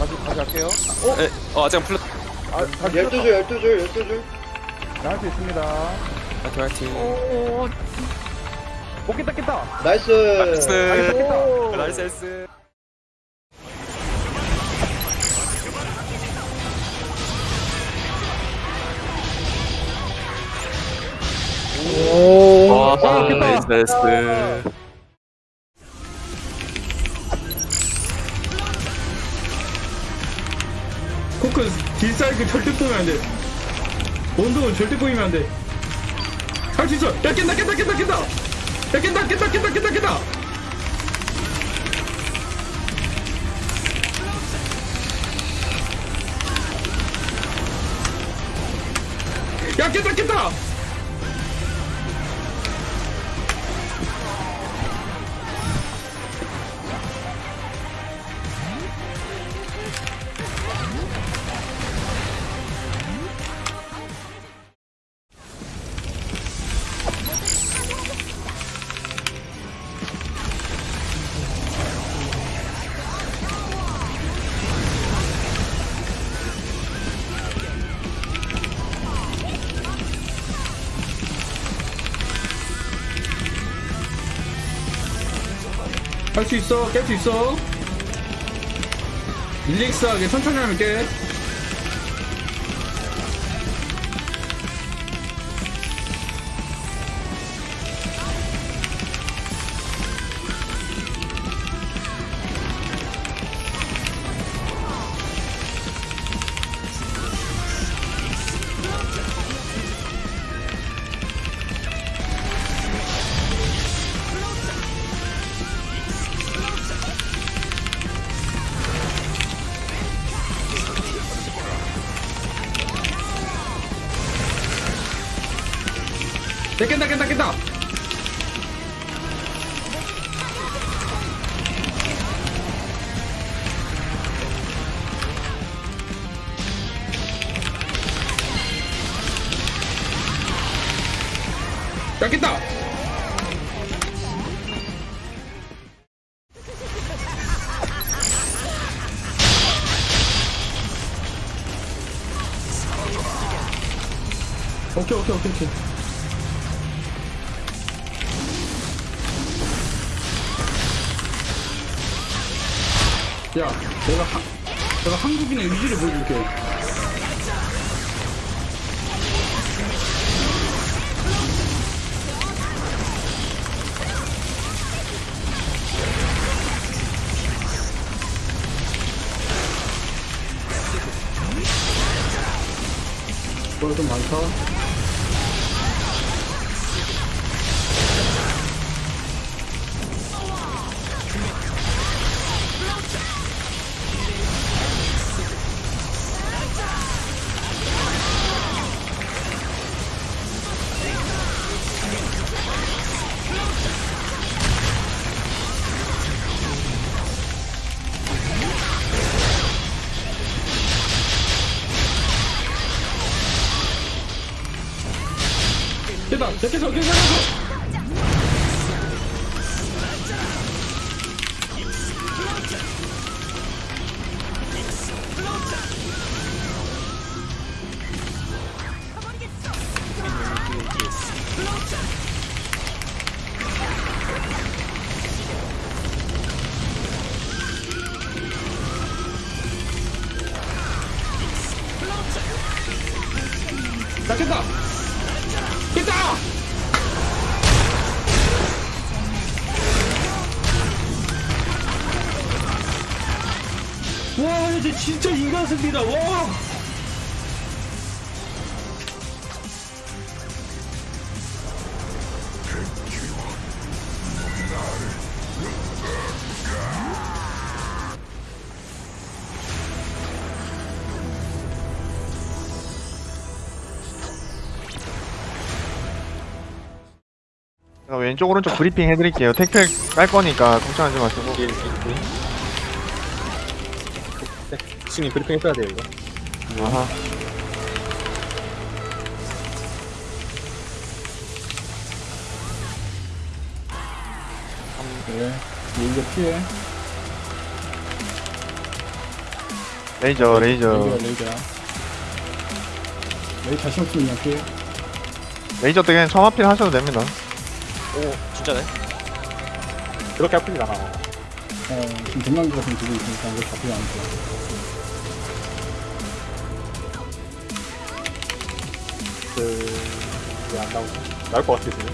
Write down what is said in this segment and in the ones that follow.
다시 다시 할게요. 에, 어 아직 안 풀렸. 아, 다시 12줄 12줄 12줄 나할 수 있습니다. 화이팅 화이팅. 오. 오 깼다 깼다. nice nice. 오. nice nice. 오 와 아, 깼다. nice nice. 딜사이클 절대 보면 안 돼. 원동은 절대 보이면 안 돼. 할 수 있어. 야 깬다 깬다 깬다 깬다. 야 깬다 깬다 깬다 깬다 깬다. 야 깬다 깬다. 수 있어. 깰 수 있어. 릴렉스하게 천천히 하면 깨. 야 깬다 깬다 깬다. 야 깼다. 오케이 오케이 오케이 오케이. 됐다, 됐 인간습니다, 와! 제가 왼쪽 오른쪽 브리핑 해드릴게요. 택배 깔 거니까 걱정하지 마시고. 네, 신이 브리핑 해줘야 돼요 이거. 아하. 그래, 이거 피해. 레이저 레이저 레이저야 레이저야 레이 자신 없으면 그냥 피해 레이저 때 그냥 처마필 하셔도 됩니다 오 진짜네 그렇게 아프진 않아. 어 지금 동남기 같은 두고 있으니까 이거 잡히지 않고 왜안 나오지? 나올 것 같아 지금.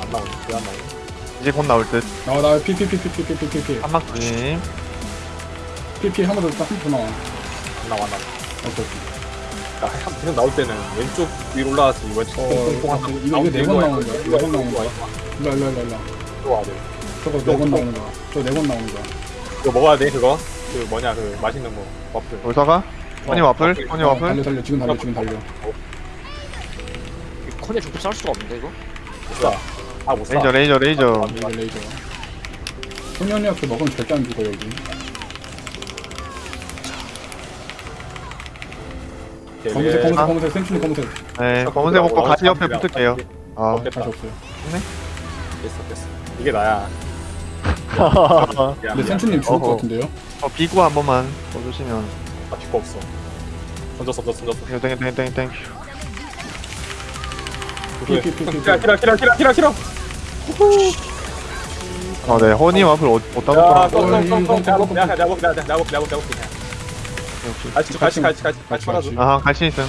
안 나오네. 왜안 나오네? 이제 곧 나올 듯 나나 피피피피피피피피 한막 조심 피피 한번 더 한번 더 나와 안 나와 안 나와. 오케이 나 한- 계속 나올 때는 왼쪽 위로 왼쪽 어, 뽕뽕뽕 이거- 이거 네번 나오는 거야. 네번 나오는 거야. 일로 일로 일로 일로 들어와야 돼. 저거 네 번 나오는 거야 저거 네번 나오는 거야 이거 먹어야 돼 그거. 그 뭐냐 그 맛있는 거 와플. 돌사가 허니 와플 허니 어, 와플 달려 달려 지금 달려 지금 달려 컨에 중급 쌀 수가 없는데 이거 못 사. 아못 사. 레이저 레이저 레이저 레이저 레이저 소년이한테 먹으면 절대 안 죽어 여기 검은색 예. 검은색 아. 검은색 생춘이 검은색 네 검은색 먹고 가시 옆에 붙을게요 아 됐다. 다시 없어요 됐어 됐어. 이게 나야. 근데 생춘님 죽을 것 어허. 같은데요? 어, 비구 한 번만 써주시면 아 비거 없어. 던졌어 던졌어 던졌어. 이거 땡땡 땡땡 피, 피, 피, 피, 피. 키라 키라 키라 키라 키라 키라. 아네 허니 와플 어- 어디다 야, 놓더라고 똥, 똥, 똥, 똥. 내가 먹, 내가 먹, 내가 먹, 내가 먹, 내가 먹, 내가 먹, 그냥. 갈치, 갈치, 갈치, 갈치 빨아줘. 갈치. 아하 갈치 있음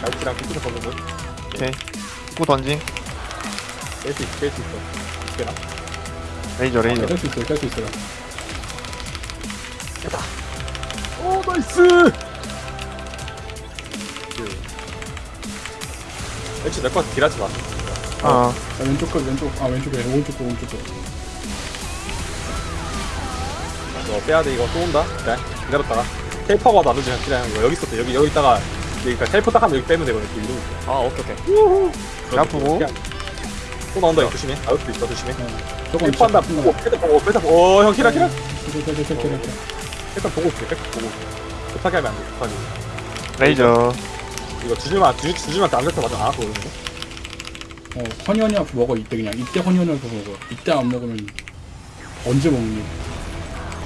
갈치랑 피트를 걷는 거. 오케이 구 던짐 깰수 있어, 깰수 있어. 깨라. 레이저 레이저 깰수 있어요 깰수 있어요 오, 나이스! 역시 내거 딜하지 마. 아 자, 왼쪽 끝 왼쪽 아 왼쪽에 오른쪽 끝 오른쪽 끝너 빼야 돼, 이거 또 온다. 그래, 기다렸다가. 텔퍼가 나누지 그냥 이거 여기 있었대. 여기, 여기 있다가, 그러니까 텔퍼 딱 하면 여기 빼면 되거든. 이렇게 이러고 있어. 아 오케이 오케이 아프고. 그냥 또 나온다, 이거 조심해. 나올 수도 있어, 조심해. 저건 텔퍼 한다. 보고, 텔퍼 보고, 텔퍼 보고. 어, 형, 키라, 키라. 텔퍼 보고 있어, 텔퍼 보고. 급하게 하면 안 돼, 급하게. 레이저 이거 주줄만, 주, 주줄만 안 뱉어 맞아. 안 아프거든. 어 허니허니 앞 먹어 이때 그냥 이때 허니허니 앞 먹어 이때 안 먹으면 언제 먹니?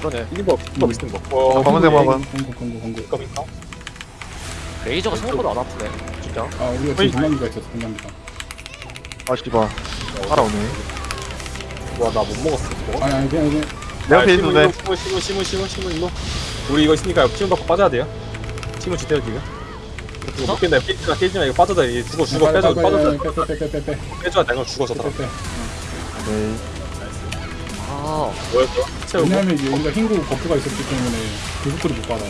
그러네 이거, 이거 음. 비슷한 거. 어, 검은색 먹어. 공고 이거 있나? 레이저가 생각보다 안 아프네 진짜 아 우리가 지금 동남기가 있었어 동남기가 아 씨발 따라오네 와, 나 못 먹었어. 먹었어? 아니 아니 그냥 그냥 내 옆에 있어도 돼 시문, 시문, 시문, 시문, 시문, 일로. 우리 이거 있으니까 시문 받고 빠져야 돼요. 시문 지대요 지금. 이거 못 깬다. 깨지마, 깨지마. 이거 빠져다. 이거 죽어, 죽어. 빼줘, 빠져다. 빼빼빼빼빼빼 빼줘야 돼. 이거 죽어, 저 사람. 빼빼 네. 아 뭐였어? 채우고. 왜냐면 이게 여기가 흰구 버프가 있었기 때문에 그속도를 못 받아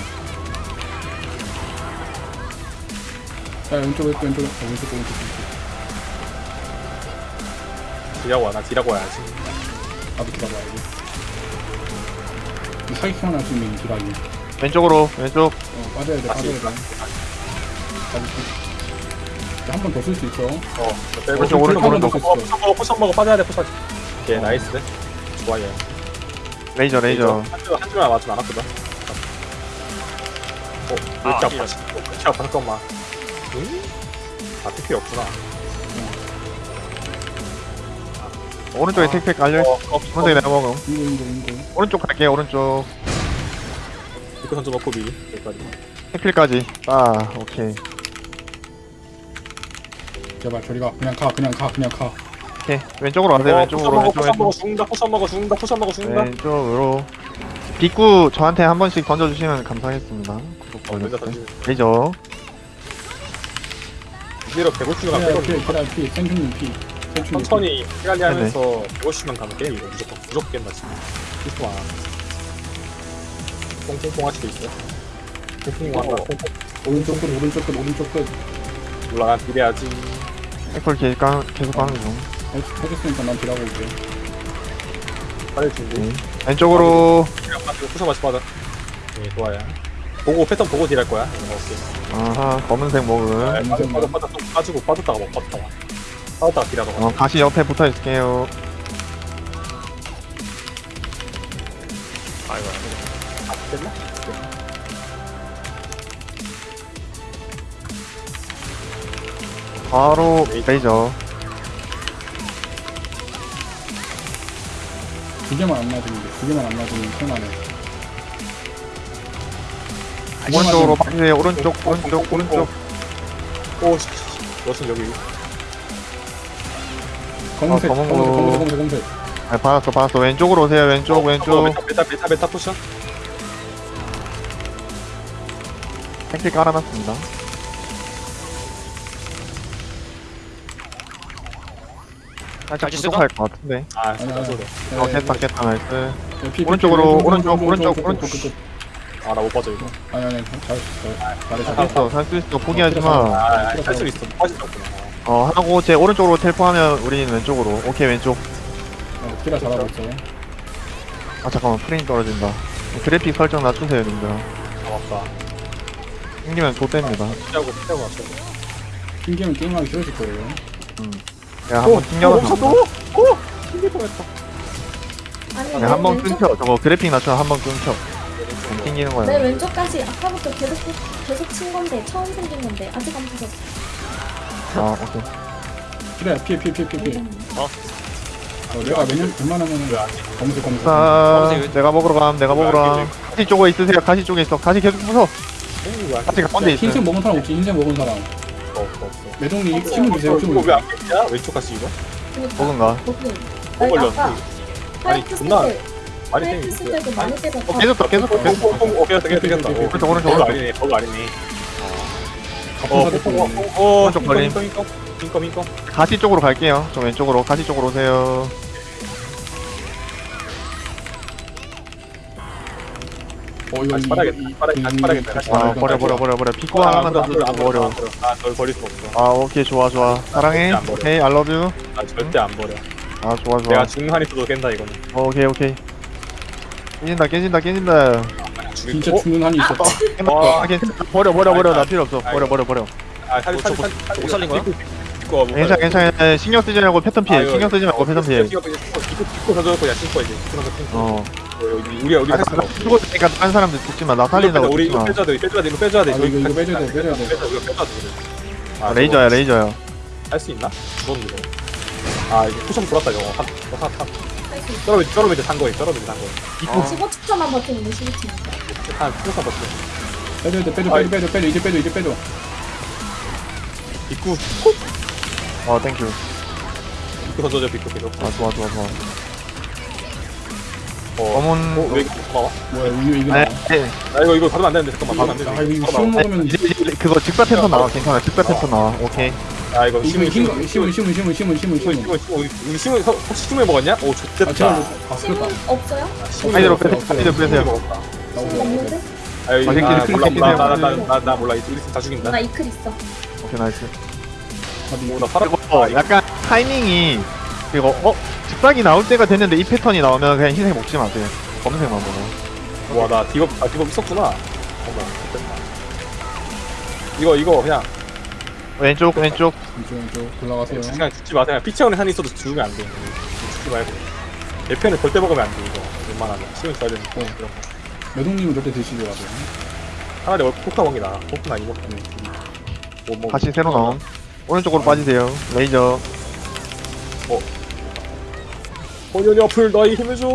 자 왼쪽 왼쪽 왼쪽 어, 왼쪽 왼쪽 왼쪽 딜하고 와. 나 딜하고 와야지. 나도 이 사기캐만 할수 있는 드라이 왼쪽으로 왼쪽 어 빠져야 돼 빠져야 돼 한 번 더 쓸 수 있어 어, 저 빼고. 오른쪽, 오른쪽, 오른쪽. 어, 포션 먹어, 포션 먹어. 빠져야 돼, 포션. 오케이, 나이스. 좋아, 얘. 레이저 레이저 한 줄, 한 줄만 안 아프다. 어, 왜 이렇게 아, 아파? 어, 왜 이렇게 아파? 잠깐만. 응? 아, TP 없구나. 오른쪽에 택팩 깔려 어, 어, 오른쪽에 내가 먹음 오른쪽 갈게요 오른쪽 이거 던져 먹고 미리. 여기까지. 택필까지 아 오케이 제발 저리 가. 그냥 가 그냥 가 그냥 가. 오케이. 왼쪽으로 가세요. 어, 왼쪽으로 먹어, 왼쪽 potion 먹어, 왼쪽 죽는다, potion 먹어, 죽는다, potion 먹어, 죽는다. 왼쪽으로. 빗구 저한테 한 번씩 던져주시면 감사하겠습니다. 구독 어, 먼저 레이저 이대로 150만 그래 빼고 피 그래 피 생충님 피. 천천히 피관리 하면서 150만 가면 깨 이거 무조건 무조건 깬다 지금 실수 안 뽕뽕뽕 할 수도 있어 뽕뽕 한다 뽕뽕 피. 오른쪽 끝 오른쪽 끝 오른쪽 끝. 올라가 비례하지 핵콜 계속, 가, 계속 가는 중. 해- 해줬으니까 난 딜하고 올게. 빨리 준비. 네. 왼쪽으로. 그냥 빠지고 푸셔 마시 빠져 네 좋아요. 보고 패턴 보고 딜할 거야. 오케이 아하 검은색 아, 빠져 빠져 빠져 좀 빠지고 빠졌다가 먹 빠졌다가. 빠졌다가 딜하다가. 어, 가시 옆에 붙어 있을게요. 아이고 아 됐나? 바로 레이저 두 개만 안 맞으면 돼 두 개만 안 맞으면 편하네 오른쪽으로 빠지세요. 오른쪽, 오른쪽, 오른쪽. 오씨 러슨 여기 검은색 아, 검은 검은색 거. 검은색 검은색 검은색 아, 받았어, 받았어. 왼쪽으로 오세요. 왼쪽, 왼쪽. 메타 메타 메타 메타 포션 탱크 깔아놨습니다. 살짝 다시? 부족할 것 같은데. 아 아니. 소리 어, 깼다, 깼다, 나이스. 피, 피, 오른쪽으로, 피, 오른쪽, 오른쪽, 오른쪽. 왼쪽. 아나 못 빠져 이거 아니 아니 잘했어 잘했어 살수 있어, 살 수 있어. 포기하지 마. 아살수 있어 빠질 수 없구나 어, 하고 제 오른쪽으로 텔포하면 우리는 왼쪽으로. 오케이, 왼쪽. 어, 키라 잘하고 있어 아, 잠깐만. 프레임 떨어진다. 그래픽 설정 낮추세요, 님들. 아 맞다 생기면 좆됩니다. 피하고 피하고 맞춰 핑계면 게임하기 싫어질 거예요 내 가 한번 튕겨서. 오! 튕길 뻔했다 아니 네, 내 한번 왼쪽, 끊겨. 저거 그래픽 낮추면 한번 끊겨. 튕기는 내 거야. 왼쪽까지 아까부터 계속 계속 친 건데 처음 생긴 건데 아직 안 부셨어. 아, 오케이. 키라야 피해 피해 피해 피해 피해 어. 어, 내가 몇년 웬만하면은 검은색 검은색 자, 검은색 내가 먹으러 감, 내가 먹으러 감. 가시 쪽에 있으세요. 가시 쪽에 있어. 가시 계속 부숴. 가시 가운데 있어. 흰색 먹은 사람 없지 흰색 먹은 사람 없어 없어 매동님 힘을 주세요 힘을 주세요 왜안 깼냐? 왼쪽 같이 이거? 버그인가? 버그 걸렸어 아니 존나 많이 때리고 있어 깨졌다 깨졌다 깨졌다 깨졌다 깨졌다 오른쪽 오른쪽 버그 아니네 버그 아니네 어어어어 좀 걸림 인컴 인컴 인컴 가시 쪽으로 갈게요 좀 왼쪽으로 가시 쪽으로 오세요 어 이거 다시 이- 빨아야겠다 이- 빨아야겠다 다시 이- 빨아야겠다 다시 아, 빨아야겠다 버려, 버려, 버려, 버려. 피코 하나만 더 주면 버려. 아널 버릴 수 없어 아, 오케이, 좋아, 좋아. 사랑해. 안 버려. love you. 아 절대 안 버려 아, 좋아, 좋아. 내가 한이 있어도 깬다 이거는 오케이, 오케이. 깨진다, 깨진다, 깨진다. 죽일 진짜 거 죽는 한이 있었다 버려, 버려, 버려. 나 필요 없어. 버려, 버려, 버려. 아 살리 살리 못 살리 살리 못 살린 거야? 이거 괜찮아, 괜찮아. 신경 쓰지 말고 패턴 피해. 신경 쓰지 말고 패턴 피해. 이거 이거 던져놓고 야 신고 이제 신고 신고 어. 우리 우리 아, 할 수가 나 죽었으니까 다른 사람들 죽지 마. 나 살린다고 우리 죽지 이거 마. 빼줘야 돼 빼줘야 돼 이거 빼줘야 돼 아, 이거, 이거 빼줘야 돼, 빼줘야 돼. 빼줘 이거 빼줘야 돼 그래. 아, 레이저야, 레이저야. 할수 있나? 죽었는 이거 아 이게 쿠션 돌았다 이거 한, 한, 한, 할수 있어. 쩔어미지 쩔어미지 산 거예요 쩔어미지 산 거예요 입구. 15초만 버티면 돼 15초. 한 쿠션 버텨 빼줘야 돼 빼줘 빼줘 빼줘 빼줘 이제 빼줘 이제 빼줘 입구 어, 땡큐. 입구 던져줘 입구 계속 아, 좋아, 좋아, 좋아. 어, 검은. 어, 왜 이렇게 고마워? 뭐야 이거 이거 아. 네. 아 이거 이거 받으면 안 되는데 잠깐만 받으면 아안 이거 되는데 시험 잠깐만. 먹으면 이제, 이제 그거 직사 패턴 나와. 괜찮아. 직사 패턴 나와. 오케이. 아 이거 이거 심은 힘 심은 심은 심은 심은 심은 심은 심은 심은 심은 심은 우리 심은 서- 혹시 심은 먹었냐? 오 아 제가 좋겠다 신문 바뀌었다 없어요? 사이드로 빼세요. 사이드로 빼세요. 먹었다 신문 없는데? 아 여기 아, 아, 몰라 몰라 해주세요. 나나나 나 몰라 우리 다 죽인다 나 이클 있어. 오케이, 나이스. 오나 살아 그리고 약간 타이밍이 그리고 어? 직박이 나올 때가 됐는데 이 패턴이 나오면 그냥 흰색 먹지 마세요. 검은색만 먹어. 와나 디법 아 디법 있었구나. 어머 좋겠다 이거 이거 그냥. 왼쪽 왼쪽. 왼쪽 왼쪽. 올라가세요. 그냥 죽지 마 그냥 피치원에 산 있어도 죽으면 안돼. 죽지 말고. 내 편을 절대 먹으면 안돼 이거. 웬만하면. 시간 줘야 되니까 어. 그런 거. 매동님은 절대 드시지 마세요. 차라리 얼 포크나 먹이 나 포크나 이거 때문에 못 먹어 다시 새로 나온 오른쪽으로 빠지세요. 레이저 본연이 앞을 너희 힘을 줘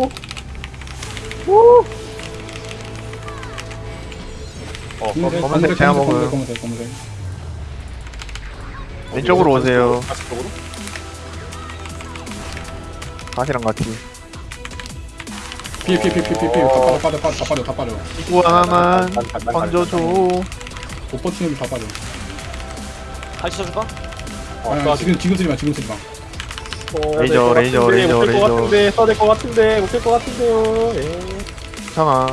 어, 검은색 검은색 검은색 제가 검은색 먹어요. 검은색 검은색 왼쪽으로 오세요. 다시 쪽으로? 다시랑 같이. 피해 피해 피해 피해 피해 다 빠져 빠져 빠져 다 빠져 다 빠져 이구 하나만 난- 난- 난- 던져줘. 못 버티는 다 빠져? 어, 아니, 또 아니, 지금 지금 쓰지 마 지금 쓰지 마 어, 레이저, 될것 레이저, 같은데, 레이저, 못될 것 레이저. 같은데, 써야 될것 같은데, 못될 것 같은데요. 예. 괜찮아.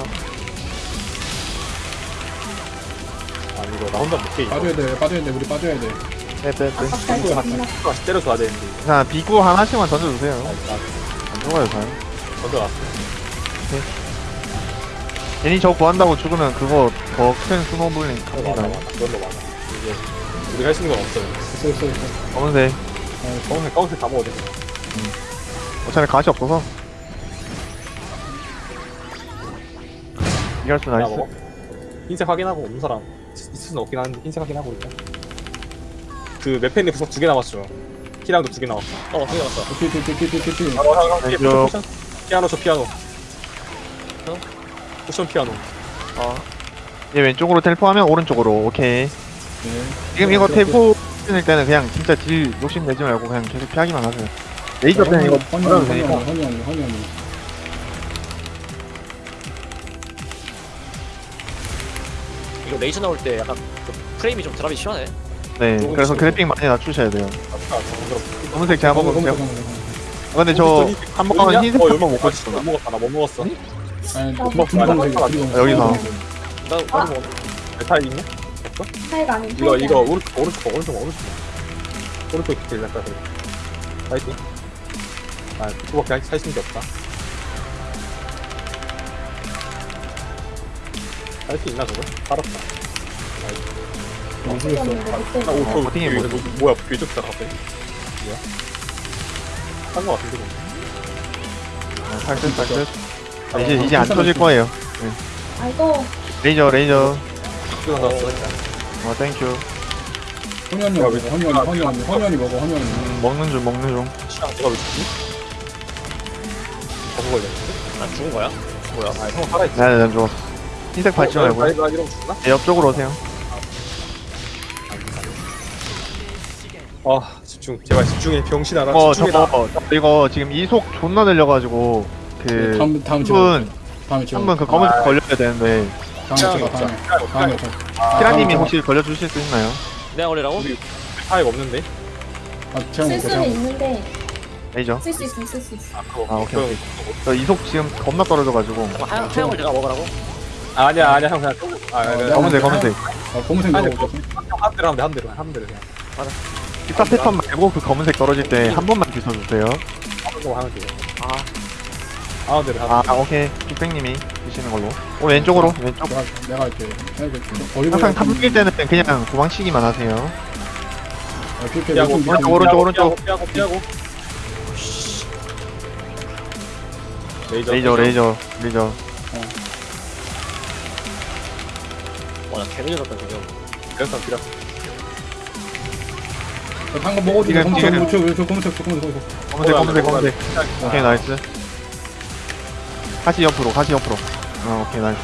아니 이거 나 혼자 못해 이거. 빠져야 돼 빠져야 돼 우리 빠져야 돼 빼빼빼. 발치 겁나. 다시 때려줘야 되는데. 자 비구 하나씩만 던져주세요. 나안 죽어요 잘. 던져놨어. 괜히 저 구한다고 죽으면 그거 더 큰 스노블링 합니다. 많아. 많아. 이게 우리가 할 수 있는 건 없어요. 있어 있어 있어 검은색 검은색, 검은색 다 먹어도 돼. 어차피 가시 없어서. 이럴 수나 나이스. 먹어. 흰색 확인하고 없는 사람 있을 수는 없긴 한데 흰색 확인하고 일단. 그 맵펜이 구석 두개 남았죠. 키랑도 두 개 남았어. 어 피해 피해 피해 피해 피해 어, 형, 형, 포션. 피아노 저 피아노. 어? 쿠션 피아노. 어 얘 왼쪽으로 텔포하면 오른쪽으로 오케이 네. 지금 이거 오케이, 텔포 할 때는 그냥 진짜 딜 욕심 내지 말고 그냥 계속 피하기만 하세요. 레이저 때는 이거 허니 되니까 허니 허니 허니 허니 허니 이거 레이저 나올 때 약간 그 프레임이 좀 드랍이 심하네. 네 그래서 그래픽 많이 낮추셔야 돼요. 검은색 제가 검은 검은 검은 근데 저 한번 흰색 어, 한번 먹고 못 싶어. 먹었다 나못 먹었어. 아니 나 둘이 검은색이야 둘이 검은색 여기서. 나 아. 나도 먹었네. 메탈 있네? 하이가 아닌 이거 이거. 오른쪽 오른쪽 오른쪽. 오른쪽 오른쪽 길 났다 그래. 파이팅. 아 그거밖에 할- 게 없다. 할 수 있나 저거? 살았다. 어떻게였는데 아 그때 오, 저 버팅이? 뭐- 뭐야 뒤쪽다 갑자기. 뭐야? 한거 같은데 그거 살듯 살듯 아, 이제 이제 안 터질 거예요. 아이고 레이저 레이저. 이거 나왔어 어 땡큐 허니 언니 먹어. 허니 언니 허니 언니 허니 언니 먹어 허니 언니 먹는 중 먹는 중. 시간 내가 왜 죽지? 버그 걸렸는데? 난 죽은 거야? 뭐야? 아형 살아있지 네네 난 죽었어. 흰색 밟지 말고 나 이러면 죽나? 네, 옆쪽으로 오세요. 아 집중. 제발 집중해. 병신아라 어 집중해라. 저거 이거 지금 이속 존나 늘려가지고 그 다음 다음 제가 3분 다음에 제가 3분 그 검은색 걸려야 되는데 키라님이 아, 혹시 걸려주실 수 있나요? 내가 걸리라고? 타입 없는데? 아 제가 쓸 먹고 수는 제가 있는데 레이저 쓸수 있으면 쓸수 있어 아 그거 아, 오케이, 오케이. 저 이속 지금 겁나 떨어져가지고 하얀 하얀 걸 내가 먹으라고? 아, 아니야 아니야 형 그냥 아 내가 검은색. 검은색 아 검은색 아니, 먹어 한 대로 하면 돼 한 대로 한 대로 그냥 기타 패턴 말고 그 검은색 떨어질 때 한 번만 하는 거 하면 돼 아, 하는 대로 하면 아 오케이. 빅뱅님이 드시는 걸로. 오 왼쪽으로? 왼쪽. 내가 내가 할게. 내가 할게 거기 항상 탐길 때는 그냥 도망치기만 하세요. 아, 피해 피하고 피해 오른쪽, 오른쪽, 오른쪽. 피하고 피하고. 레이저 레이저 레이저. 레이저 와나 개미졌다 지금. 그래서 비라 방금 먹어도 돼. 이거, 검은색 저 검은색 저 검은색 검은색 검은색 검은색. 오케이 nice 가시 옆으로 가시 옆으로. 어 오케이 nice.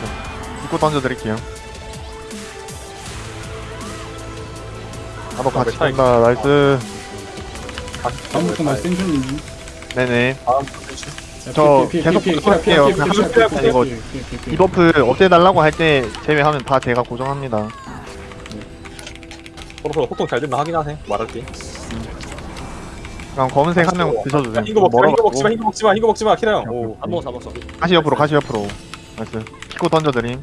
입고 던져드릴게요. 나도 같이 간다 nice. 다음부터 나 센슈님 네네. 다음 저 계속 부탁할게요. 그냥 이거 이 buff 없애달라고 할 때 제외하면 다 제가 고정합니다. 서로 소통 잘 됐나 확인하세요 말할게 그럼 검은색 한 명 드셔주세요 흰거 먹지마 흰거 먹지마 멀어가지고? 흰거 먹지마 흰거 먹지마. 키라 형 오. 안 먹었어 안 먹었어. 가시 옆으로 가시 옆으로. nice. 키고 던져드림.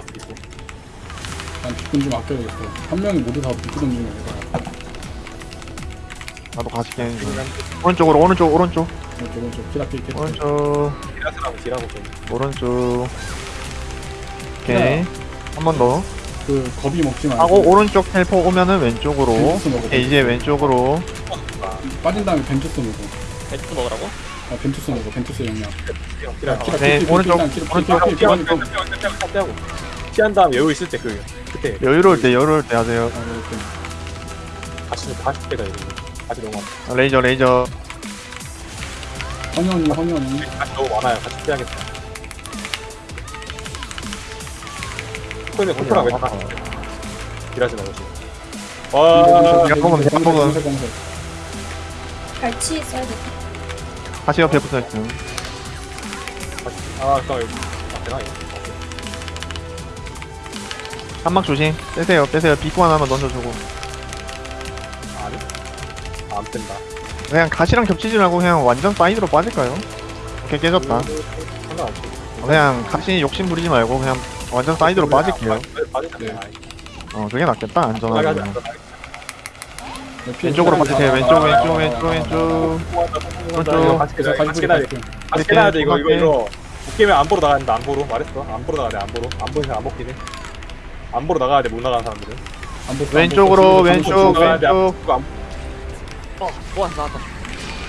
수 있어. 난 뒷근 좀 아껴야겠어. 한 명이 모두 다 뒷근 던지는 거야 나도 가시 깨는 중 오른쪽으로 오른쪽 오른쪽. 오른쪽 오른쪽. 키라 피해 키라 오른쪽. 키라스랑 딜하고 좀. 오른쪽. 오케이. 한 번 더 그 겁이 먹지 말고 하고 오른쪽 텔포 오면은 왼쪽으로. 벤투스 먹어 오케이 이제 왼쪽으로. 빠진 다음에 벤투스 먹어. 벤트 먹으라고? 아 벤투스 먹어. 벤투스 영양 키라 네, 오른쪽, 피해 피하고 피한 다음 여유 있을 때 그 그때. 여유로울 때 여유로울 때 하세요. 아 이렇게 다시 다시 때가 이거 다시 너무 많 아 레이저 레이저. 허니 언니 허니 언니 다시 너무 많아요. 같이 빼야겠다 코인에 컨트롤 왜 다? 딜하지 말고. 지금 와 검은색 검은색 갈치 써야 돼. 가시 옆에 붙어 있음. 아 잠깐만 이거 아 되나 이거 한막 조심. 빼세요 빼세요. 비구 하나만 던져주고. 아니? 아, 안 뺀다. 그냥 가시랑 겹치지 말고 그냥 완전 사이드로 빠질까요? 오케이 깨졌다. 상관없어 그냥 가시 욕심 부리지 말고 그냥 완전 사이드로 빠질게요. 빠질게 네. 어 그게 낫겠다 안전하게. 왼쪽으로 빠지세요. 왼쪽 왼쪽 왼쪽 왼쪽. 오른쪽. 같이 깨 가지 같이 돼돼 이거 이거 오케이. 이거. 못 깨면 안 보러 나간다 안 보러 말했어. 안 보러 나가야 돼 안 보러 안 사람 안 먹긴 해안 보러 나가야 돼 못 나가는 사람들은. 왼쪽으로 왼쪽 돼, 안 왼쪽. 안 어, 와 나왔다.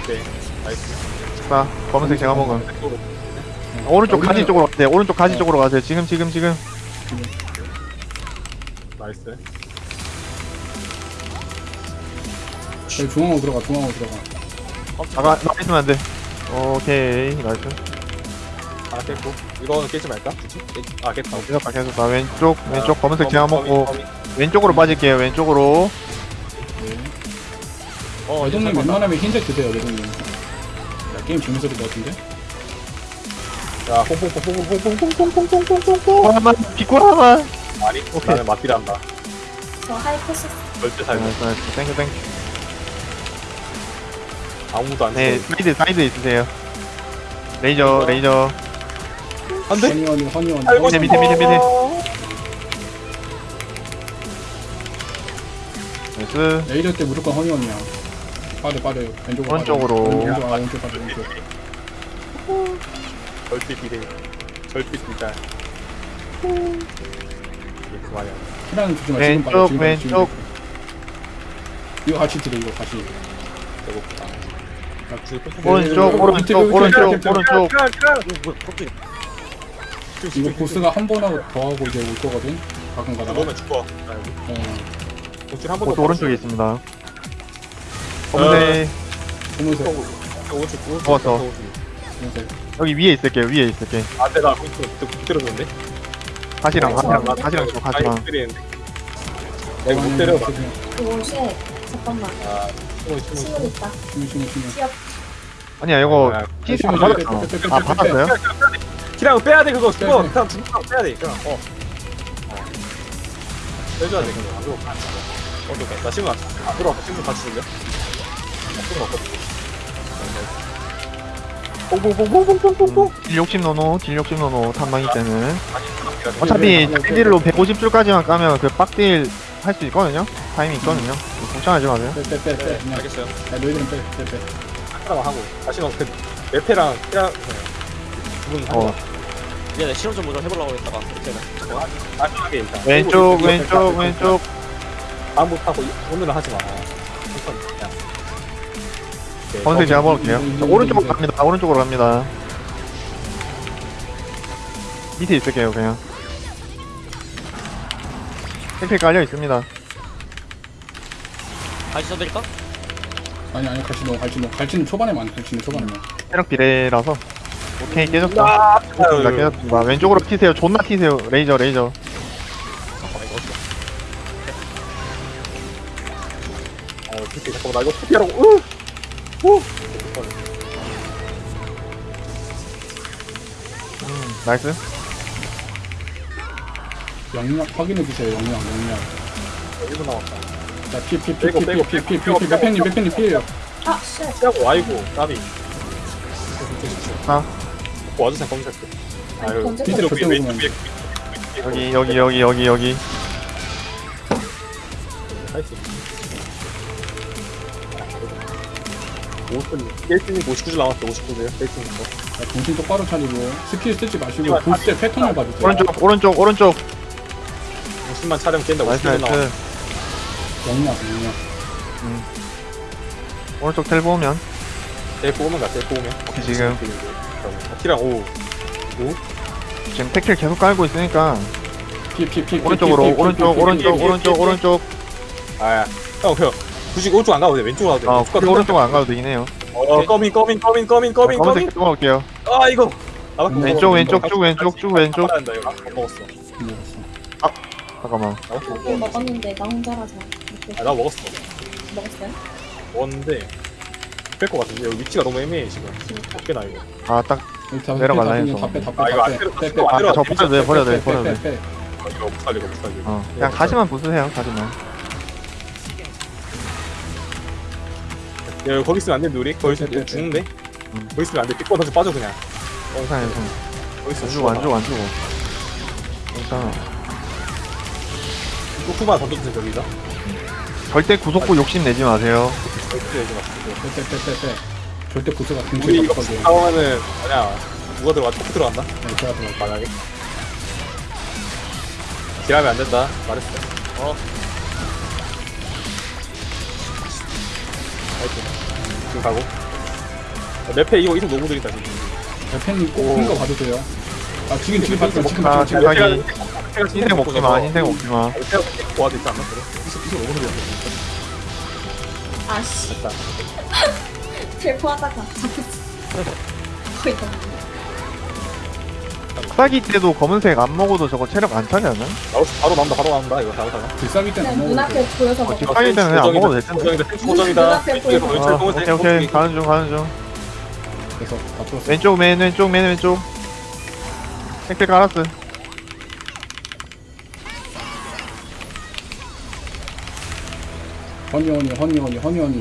돼. 나이스. 자 검은색 제가 왼쪽으로. 오른쪽 가시 쪽으로 가세요 오른쪽 가시 쪽으로 가세요. 지금 지금 지금. 나이스. 네, 중앙으로 들어가 중앙으로 들어가. 나가 나가 있으면 안 돼. 오케이 nice. 하나 깼고. 이거는 깨지 말까? 깨... 아 깼다. 오케이. 계속 가 계속 가. 왼쪽 왼쪽 검은색 거미, 제가 먹고. 왼쪽으로 빠질게요 왼쪽으로. 어 이제 외동님 잘 봤다. 웬만하면 흰색 드세요 외동님. 야, 게임 재밌어질 것 같은데? 자 퐁퐁퐁퐁퐁퐁퐁퐁퐁퐁퐁 하나만 비꼬 하나만. 아니 나는 맞기를 한다 저 하이퍼스 절대 살고. 나이스 나이스 땡큐 땡큐. 아무도 안네 죽어 사이드 사이드 있으세요. 레이저 레이저. 안 돼? 허니원이 허니원이 살고 밑에, 밑에, 밑에, 밑에. 나이스. 레이저 때 무조건 허니원이야. 빠져 빠져 왼쪽으로 오른쪽으로. 빠져. 왼쪽 아 왼쪽 빠져 왼쪽 절빛 비대. 절빛 비달 이게 그만이야. 피라는 주지 마 지금 왼쪽 지금 빠져, 지금 왼쪽. 이거 같이 들어 이거 같이. 배고프다. 나 오른쪽 오른쪽 오른쪽 오른쪽. 어, 뭐야 이거 보스가 한 번 하고 더 하고 이제 올 거거든? 가끔 가다가. 넣으면 죽어. 어. 도출 한번 보스 오른쪽에 있습니다. 검은색 보면서. 오른쪽 오른쪽 먹었어. 보면서 여기 위에 있을게요 위에 있을게 안돼 나 거기서 못 때려줬는데 다시랑 아, 다시랑 다시랑 줘 다시랑 못 때리는데 나 이거 못 때려 나 오, 쉣. 잠깐만. 아, 충분히 충분히 친구 있다. 기억. 아니야 이거 아, 티스 심해, 안 심해. 받았어 아 빼, 받았어요? 키랑 빼야 돼 그거 네. 그냥 죽으면 빼야 돼 그냥 어 어. 빼줘야 돼안 그러고 어떡해 나 친구 안 들어왔어 친구 같이? 나 친구 없거든 딜욕심노노 딜60 노노 탐방이 때는. 어차피 네. 딜로 150줄까지만 까면 그 빡딜 할 수 있거든요? 타이밍 있거든요? 그 걱정하지 마세요. 빼빼빼 알겠어요. 야 너희들은 빼빼빼. 하나만 하고. 다시 막그 메페랑 피랑 두분 하고. 미안해 실험 좀 해보려고 했다가. 이제는 아, 왼쪽 왼쪽 왼쪽. 아무 타고 오늘은 하지마. 검은색 제가 먹을게요. 음, 자, 음, 오른쪽으로 음, 갑니다. 오른쪽으로 갑니다. 밑에 있을게요 그냥. 택배 깔려 있습니다. 다시 써드릴까? 아니 아니 갈치 넣어 갈치 넣어. 갈치는 초반에만 갈치는 초반에만 체력 비례라서 오케이 깨졌다. 아, 깨졌습니다 깨졌습니다. 왼쪽으로 튀세요. 존나 튀세요. 레이저 레이저. 어, 잠깐만 나 이거 피피하라고. 으! 음, 나이스 영역 확인해 주세요 영역 영역 1분 남았다 빼고, 빼고, 빼고, 자피피피피피피 피 빼고, 매팬님 빼고. 매팬님 피해요 아, 쉣. 피하고 아이고 까비 아. 와주세요 검색 아니, 아유 던질 피트로 거 위에 없어. 위에 여기 여기 여기 여기 여기 나이스 5분 1분이 59줄 남았어 59줄 1분인 거 자, 정신 똑바로 차리고 스킬 쓰지 마시고 보스 때 패턴을 봐주세요. 오른쪽 오른쪽 오른쪽. 50만 차량 깬다 nice 50줄 남았어 nice 영역 영역 오른쪽 텔 보면. 제일 뽑으면 가 제일 뽑으면 지금. 키랑 오. 지금 태클 계속 깔고 있으니까. 피피피 오른쪽으로 오른쪽 오른쪽 오른쪽 오른쪽. 아야 형 굳이 오른쪽 안 가도 돼 왼쪽으로 가도 돼아 가도 굳이 오른쪽 안 가도 되긴 해요 어 꺼민 꺼민 꺼민 꺼민 꺼민 꺼민 검은색 또 먹을게요 아 이거 나밖에 못 왼쪽. 왼쪽, 쭉 왼쪽, 쭉 왼쪽. 못 먹었어 잠깐만 네, 먹었어 먹었는데 나 혼자라서. 아, 나 먹었어 먹었어요? 먹었는데 뺄것 같은데 여기 위치가 너무 애매해 지금 어깨나 이거 아 딱 내려갈라 해서. 아 이거 안 때려 빼빼빼 안 때려 아, 저 버려도 돼, 버려도 돼, 버려도 돼. 빼빼빼 아, 이거 못 살리고 못 살리고 어, 그냥 가시만 부수세요 가시만 야 거기 있으면 안 되는데 우리? 거기 있으면 네, 네, 죽는데? 음. 거기 있으면 안돼. 삐꺼 다시 빠져 그냥. 괜찮아요 거기 있으면 안 죽어 안 죽어 안 죽어. 괜찮아 후만 던져주세요 저기다 절대 구속구 욕심 내지 마세요. 거기 내지 마시고 빼빼빼빼 절대 보스가 우리 등치가 이거 없거든 싸우면은 뭐냐 누가 들어가 토크 들어간다? 네 제가 들어 만약에 딜하면 안 된다. 말했어. 어. 파이팅 지금 가고 맵페 이거 이속 너무 느리다 지금 매팬님 꼭큰거 봐주세요 아 지금 지금 봐주세요 지금 아, 지금 제가 지금 이- 흰색 먹지마 흰색 먹지마 가 와도 있지 않나 그래? 이속 이속 너무 느리다 아씨. 됐다 텔포하다가 잡혔어. 거의 다. 싹이 때도 검은색 안 먹어도 저거 체력 안 차지 않나? 바로, 바로 나온다 바로 나온다 이거 잘못하면 불쌍이 때는 안 그냥 먹어도 눈앞에 보여서 먹어. 뒷방이 때는 그냥 안 먹어도 될 텐데. 고정이다 탱크 고정이다 눈앞에 보이고. 왼쪽 아, 검은색 오케이 오케이 가는 중 가는 중 그래서 다 풀었어. 왼쪽 맨 왼쪽 맨 왼쪽 택배 깔았어 허니 허니 허니 허니 허니 허니.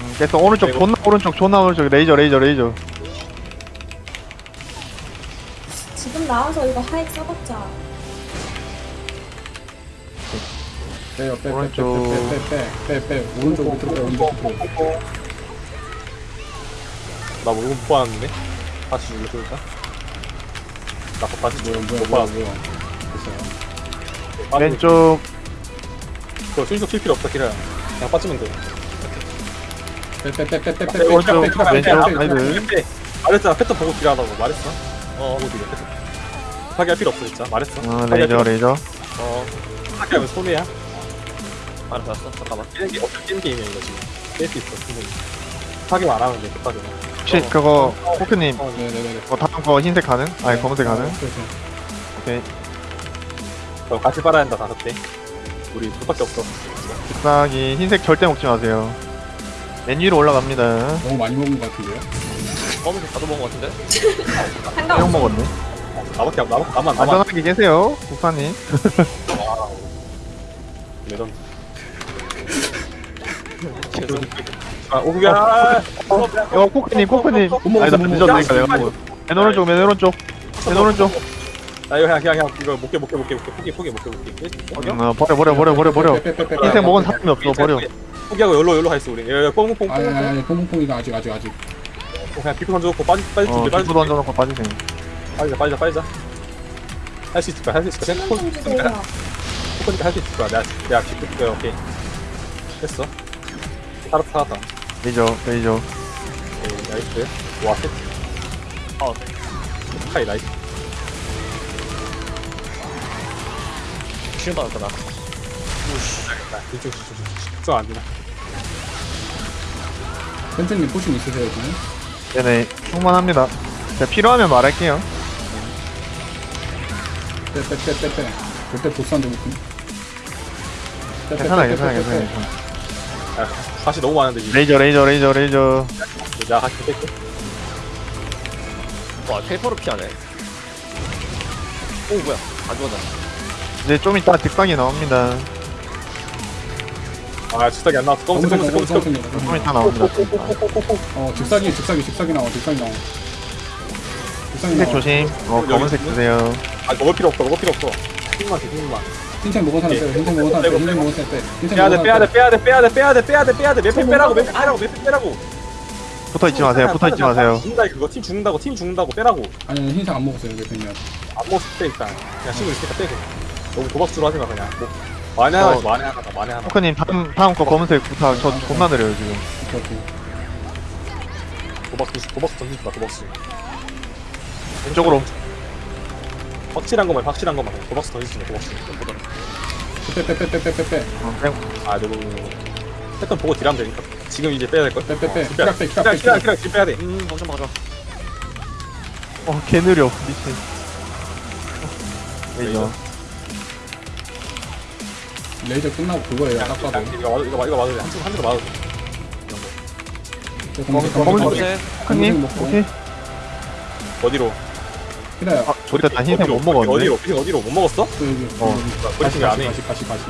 음, 그래서 오른쪽 아이고. 존나 오른쪽 존나 오른쪽 레이저 레이저 레이저 나와서 이거 하익 써봤자. 빼요 빼 오른쪽. 빼빼빼 빼빼 오른쪽 밑으로 빼 오른쪽 밑으로. 나 이거 못 봤는데 다시 눌러볼까? 나 다시 뭐야 못 뭐야 봤 뭐야 뭐야. 됐어요. 아, 왼쪽 그거 순서 필 필요 없다 기라야 그냥 빠지면 돼 빼빼빼빼빼빼 오른쪽 왼쪽 사이드 말했잖아 패턴 보고 딜하라고 말했어 어 보고 딜해 패턴 하게 할 필요 없어 진짜. 말했어. 어 레이저 레이저. 어. 하게 하면 손해야. 알았어 알았어. 잠깐만. 깨는 게 어떻게 깨는 게임이야 이거 지금. 깰수 있어 충분히. 하기만 안 하면 돼 급하게. 혹시 그거 포크님 어, 네네네. 뭐 다음 거 흰색 가능? 아니 검은색 가능? 오케이. 어, 같이 빨아야 한다 다섯 대. 우리 둘밖에 없어. 잎사귀 흰색 절대 먹지 마세요. 맨 위로 올라갑니다. 너무 많이 먹은 것 같은데요? 검은색 다도 먹은 거 같은데? 형 상관없어. 먹었네 나밖에 없 나만 나만 나만 안전하게 계세요 국사님 매점 계속 아 오구야 이거 코크님 코크님 아니다 못 늦었으니까 내가 맨 오른쪽 맨 오른쪽 맨 오른쪽 아 이거 그냥 그냥 그냥 이거 못깨 못깨 못깨 못깨 포기 포기 못깨 못깨 음, 어, 버려 버려 버려 버려 버려. 흰색 먹은 사람이 없어 버려 포기하고 열로 열로 가있어 우리 여기 뽕뽕뽕 아니 아니 뽕뽕 아니 뽕뽕뽕이가 아직 아직 아직. 그냥 비프 던져놓고 빠지 빠지 어 빠지 뒷부 던져놓고 빠지세요 빠지자 빠지자 빠지자. 할 수 있을 거야 할 수 있을 거야 신경 좀 주세요. 포커니까 할 수 있을 거야 내가 내가 비프 거야 오케이. 됐어. 살았다 살았다 레이저 레이저. 오케이 나이스. 와 세트 어. 카이 나이스. 쉬운 받았다 나. 나 이쪽 이쪽 이쪽 이쪽. 안 되나? 펜트님 포션 있으세요 지금? 네네. 충분합니다. 제가 필요하면 말할게요 빼빼빼빼빼. 절대 보스한테 못 군. 괜찮아 괜찮아 괜찮아 괜찮아. 아 다시 너무 많은데 지금. 레이저 레이저 레이저 레이저. 내가 같이 뺄게. 와 페이퍼를 피하네. 오 뭐야. 안 죽었다 이제 좀 이따 뒷방이 나옵니다. 아 즉사기 안 나왔어. 검은색 검은색 검은색 검은색 좀 이따 나옵니다. 어 즉사기 즉사기 즉사기 나와 즉사기 나와. 즉사기 흰색 나와. 조심. 어 검은색 드세요 아 먹을 필요 없어 먹을 필요 없어. 힘만 돼 힘만. 흰색 먹은 사람 빼. 흰색 먹은 사람 빼. 흰색 먹은 사람 빼. 흰색 빼야 돼 먹은 빼야 사람 돼 빼야 돼 빼야 돼 빼야 돼 빼야 돼 빼야 돼. 몇팩 빼라고 몇팩 빼라고 몇팩 빼라고. 붙어 있지 마세요 붙어 있지 마세요. 죽는다 그거. 팀 죽는다고 팀 죽는다고 빼라고. 아니 아니, 흰색 안 먹었어요 대표님. 안 먹었을 때 일단. 그냥 친구 있으니까 빼고. 너무 도박수로 하지 마 그냥. 뭐 만에 하나 어. 만에 하나다 만에 하나. 포크님 다음 다음 거 검은색 부탁 저 존나 느려요 지금. 오케이 오케이. 도박수 도박수 던지지 마 도박수. 왼쪽으로 확실한 것만 확실한 것만 도박수 던지지 마 도박수 빼빼빼빼빼빼빼. 아 너무 패턴 보고 딜하면 되니까 지금 이제 빼야 될걸 빼빼빼. 키락 빼 키락 빼. 키락. 키랑 지금 빼야 돼음 걱정 마자 어 개 느려 미친 레이저 레이저 끝나고 그거예요. 딱 봐도. 이거 맞아 이거 맞아 이거 맞아 한쪽 한쪽 맞아 검은색 검은색. 오케이 어디로 키라야. 아 좋다 나 흰색 못 먹었네 어디로 어디로 어디로 못 먹었어? 또 여기. 어. 여기. 가시 안해 가시 가시 가시.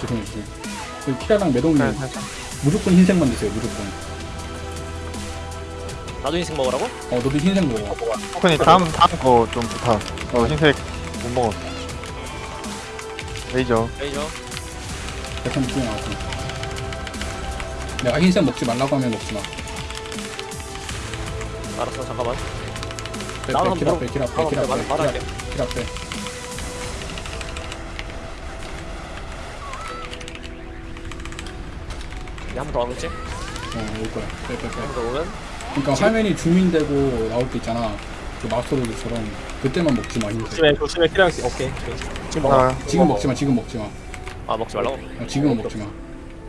죄송해요. 죄송해요. 여기 키라랑 매동님 네, 네. 무조건 흰색만 드세요. 무조건. 나도 인생 먹으라고? 어 너도 흰색 먹어. 포크님 다음 다음 거 좀 부탁 어 흰색 못 먹었어 레이저 레이저 대탄 중에 나왔어. 내가 흰색 먹지 말라고 하면 먹지 마. 알았어 잠깐만 빼, 나도 한번 빼, 키라 빼, 물어- 키라 말- 빼, 말할게. 키라 빼. 이제 한번 더 와보겠지? 어, 올 거야. 빼, 빼, 빼. 한번더 오면 그러니까 화면이 줌인되고 나올 때 있잖아. 그 마스터로드처럼 그때만 먹지 마. 흰색. 조심해 조심해 키랑 오케이 지금 먹어 아 지금 먹지 마. 지금 먹지 마. 아 먹지 말라고? 어, 지금은 먹지 마.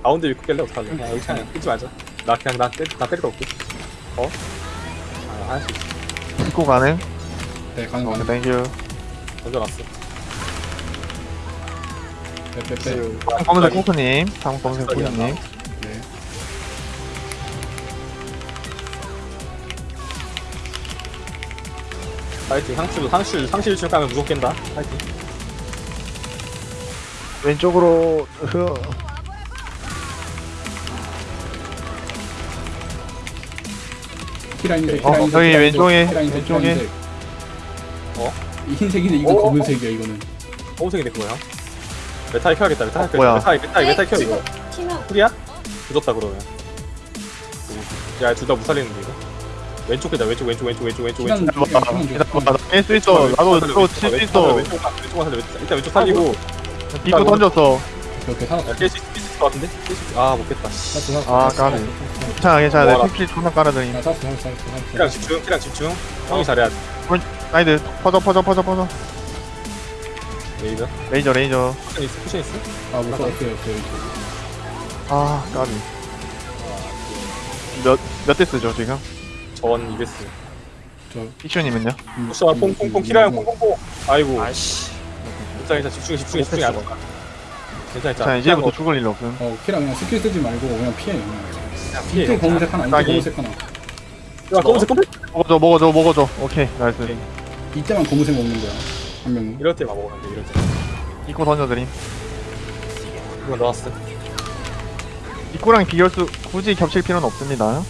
가운데 위크 깰래 어떡할래 그냥 여기 그냥 끊지 말자 나 그냥 나 때리 나 때리러 올게 어? 아, 할수 있어. 입고 가능? 네 가는 thank you. 던져놨어. 빼빼빼 검은색 코크님, 다음 검은색 코크님. 네 파이팅. 상실, 상실, 상실 중 가면 무조건 깬다. 파이팅. 왼쪽으로, 흐. 키라 흰색 어, 키라 흰색, 저기 왼쪽에, 왼쪽에. 어? 이 흰색인데 이거 어? 검은색이야 이거는 검은색이 된 거야. 메탈 켜야겠다. 메탈 켜. 뭐야? 메탈, 메탈, 메탈 켜 이거. 키면 풀이야? 늦었다 그러면. 야, 둘다 무살리는데 이거. 왼쪽 끄자. 왼쪽, 왼쪽, 왼쪽, 왼쪽, 왼쪽, 왼쪽. 쪽이야, 키라는 쪽. 나 깰수 있어. 나도 또칠수 있어. 왼쪽, 왼쪽만 살려. 왼쪽. 일단 왼쪽 살리고. 입고 던졌어. 이렇게 살았어 야, 깰수 있을 것 같은데? 아, 못 깼다. 씨. 살았어 살았어 아. 살았어. 괜찮아, 괜찮아. 내 픽필 존나 살았어 키랑 집중, 키랑 집중. 형이 잘해야 돼. 사이드, 퍼져, 퍼져, 퍼져, 퍼져. 레이저. 레이저, 레이저. 쿠션 있어? 쿠션 있어? 아, 못 살았어요, 오케이, 오케이. 아, 까비. 몇, 몇 대 쓰죠, 지금? 전 이베스. 저, 피슈님은요? 음, 쿠션 음, 퐁퐁퐁 음, 키라형 음, 퐁퐁퐁. 아이고. 아이씨. 괜찮아, 괜찮아. 집중해, 집중해, 집중해. 괜찮아, 자, 괜찮아. 이제부터 죽을 일 없음. 어, 키라 그냥 스킬 쓰지 말고 그냥 피해, 그냥. 피해. 이쪽 검은색 하나, 이쪽 딱이. 검은색 하나. 야, 검은색 검은색. 먹어줘, 먹어줘, 먹어줘. 오케이, nice. 오케이. 이때만 검은색 먹는 거야. 한 명이. 이럴 때만 먹으면 돼, 이럴 때. 입고 던져드림. 이거 넣었어. 입구랑 비결수 굳이 겹칠 필요는 없습니다.